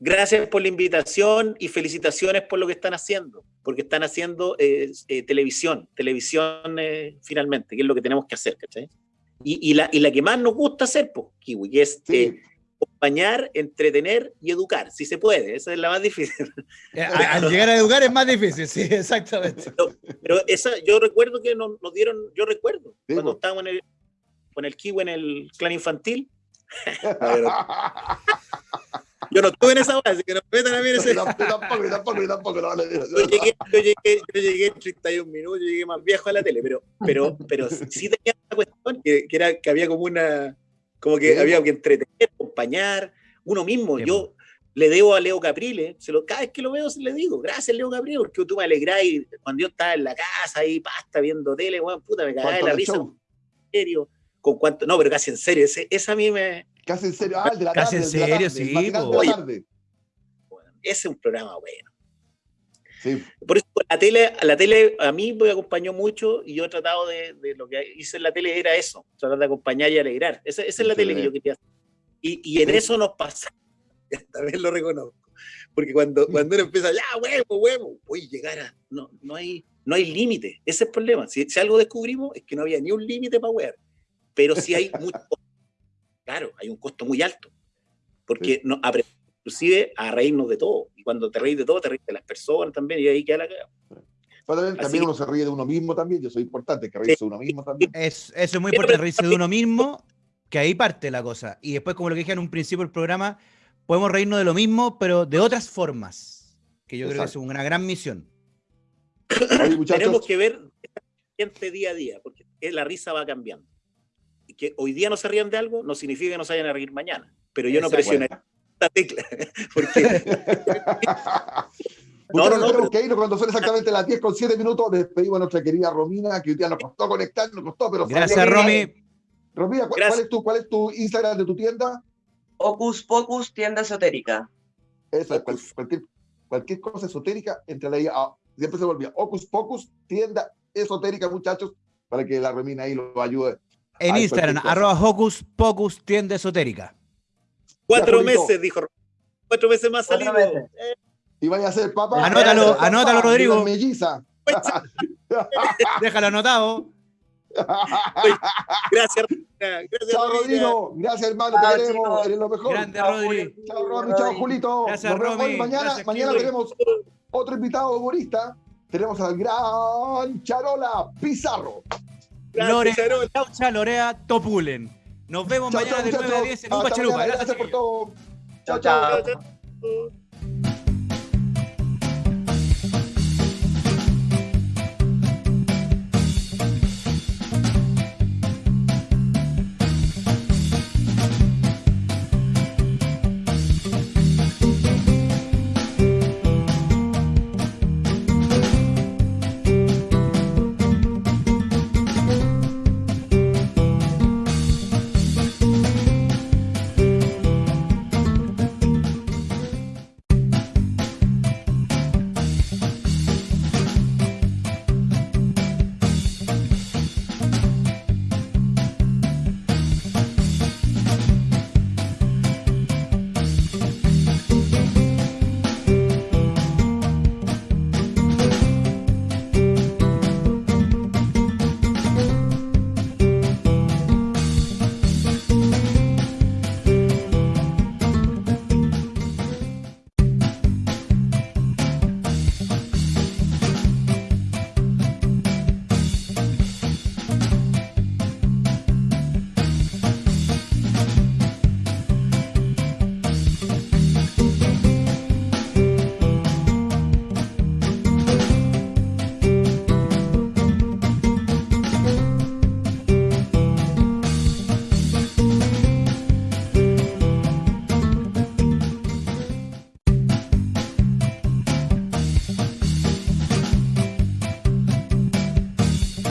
Gracias por la invitación y felicitaciones por lo que están haciendo, porque están haciendo eh, eh, televisión, televisión eh, finalmente, que es lo que tenemos que hacer, ¿cachai? Y, y la, y la que más nos gusta hacer, pues, Kiwi, que es Sí. eh, acompañar, entretener y educar, si se puede, esa es la más difícil. Eh, a- Al llegar a educar es más difícil, sí, exactamente. Pero esa, yo recuerdo que nos, nos dieron, yo recuerdo, Sí, cuando estábamos en el, con el Kiwi en el clan infantil, yo no estuve en esa base, que no me metan a mí en ese... Yo tampoco, yo tampoco, yo tampoco. no, no, no. yo llegué, yo llegué, yo llegué en 31 minutos, yo llegué más viejo a la tele, pero, pero, pero sí tenía una cuestión que, que era que había como una, como que había que entretener, acompañar, uno mismo. Yo le debo a Leo Caprile, se lo, cada vez que lo veo se le digo, gracias Leo Caprile, porque tú me alegrás y cuando yo estaba en la casa ahí, pasta, viendo tele, weón, puta, me cagaba de la risa, show. en serio, con cuánto, no, pero casi en serio, ese, esa a mí me, Casi en serio. Ah, el de la Casi tarde. en de la serio, tarde, sí, po. de la tarde. Ese es un programa bueno. Sí. Por eso la tele, la tele a mí me acompañó mucho y yo he tratado de, de lo que hice en la tele era eso, tratar de acompañar y alegrar. Esa, esa es la tele que yo quería hacer. Y, y en Sí. eso nos pasa. Esta vez lo reconozco. Porque cuando, cuando uno empieza, ya, huevo, huevo, voy a llegar a. No, no hay, no hay límite. Ese es el problema. Si, si algo descubrimos es que no había ni un límite para huear. Pero sí hay mucho. Claro, hay un costo muy alto. Porque no, aprendemos inclusive a reírnos de todo. Y cuando te reís de todo, te reís de las personas también. Y ahí queda la cagada. Pero también, también que- uno se ríe de uno mismo también. Yo soy importante que reírse de uno mismo también. Es, eso es muy Pero- importante, reírse de uno mismo, que ahí parte la cosa. Y después, como lo que dije en un principio del programa, podemos reírnos de lo mismo, pero de otras formas. Que yo creo que es Exacto. una gran misión. Oye. Tenemos que ver gente día a día, porque la risa va cambiando. Que hoy día no se rían de algo no significa que no se vayan a reír mañana. Pero yo no presionaría esta tecla, porque No, No, no, que irnos cuando son exactamente las 10 con 7 minutos. Despedimos a nuestra querida Romina, que hoy día nos costó conectar, nos costó, pero Gracias, salió. Romy. Romina, ¿cuál, Gracias. cuál es tu, ¿cuál es tu Instagram de tu tienda? Ocus Pocus, tienda esotérica. Esa, cual- cualquier, cualquier cosa esotérica, entre ahí. a- siempre se volvía. Ocus Pocus, tienda esotérica, muchachos, para que la Romina ahí lo ayude. En Ay, Instagram, arroba Hocus Pocus Tienda Esotérica. cuatro meses, dijo. Cuatro meses más salido. Eh, Y vaya a ser papá. Anótalo, anótalo, Rodrigo. melliza. Déjalo anotado. gracias, gracias. Chao. Rodrigo. Gracias, hermano. Te queremos. Eres lo mejor. Grande Chao, Rodri. Julio. Chao, Romy. Chao, Julito. Gracias, Nos vemos Romy. hoy. Mañana, Gracias, mañana Kiwi. tenemos otro invitado humorista. Tenemos al gran Charola Pizarro. Lore. Chaucha, Lorea, Topulen. Nos vemos Chao, mañana chao, de 9 a muchachos. 10 en Upa Chalupa. Gracias, Gracias por todo. Chao, chao.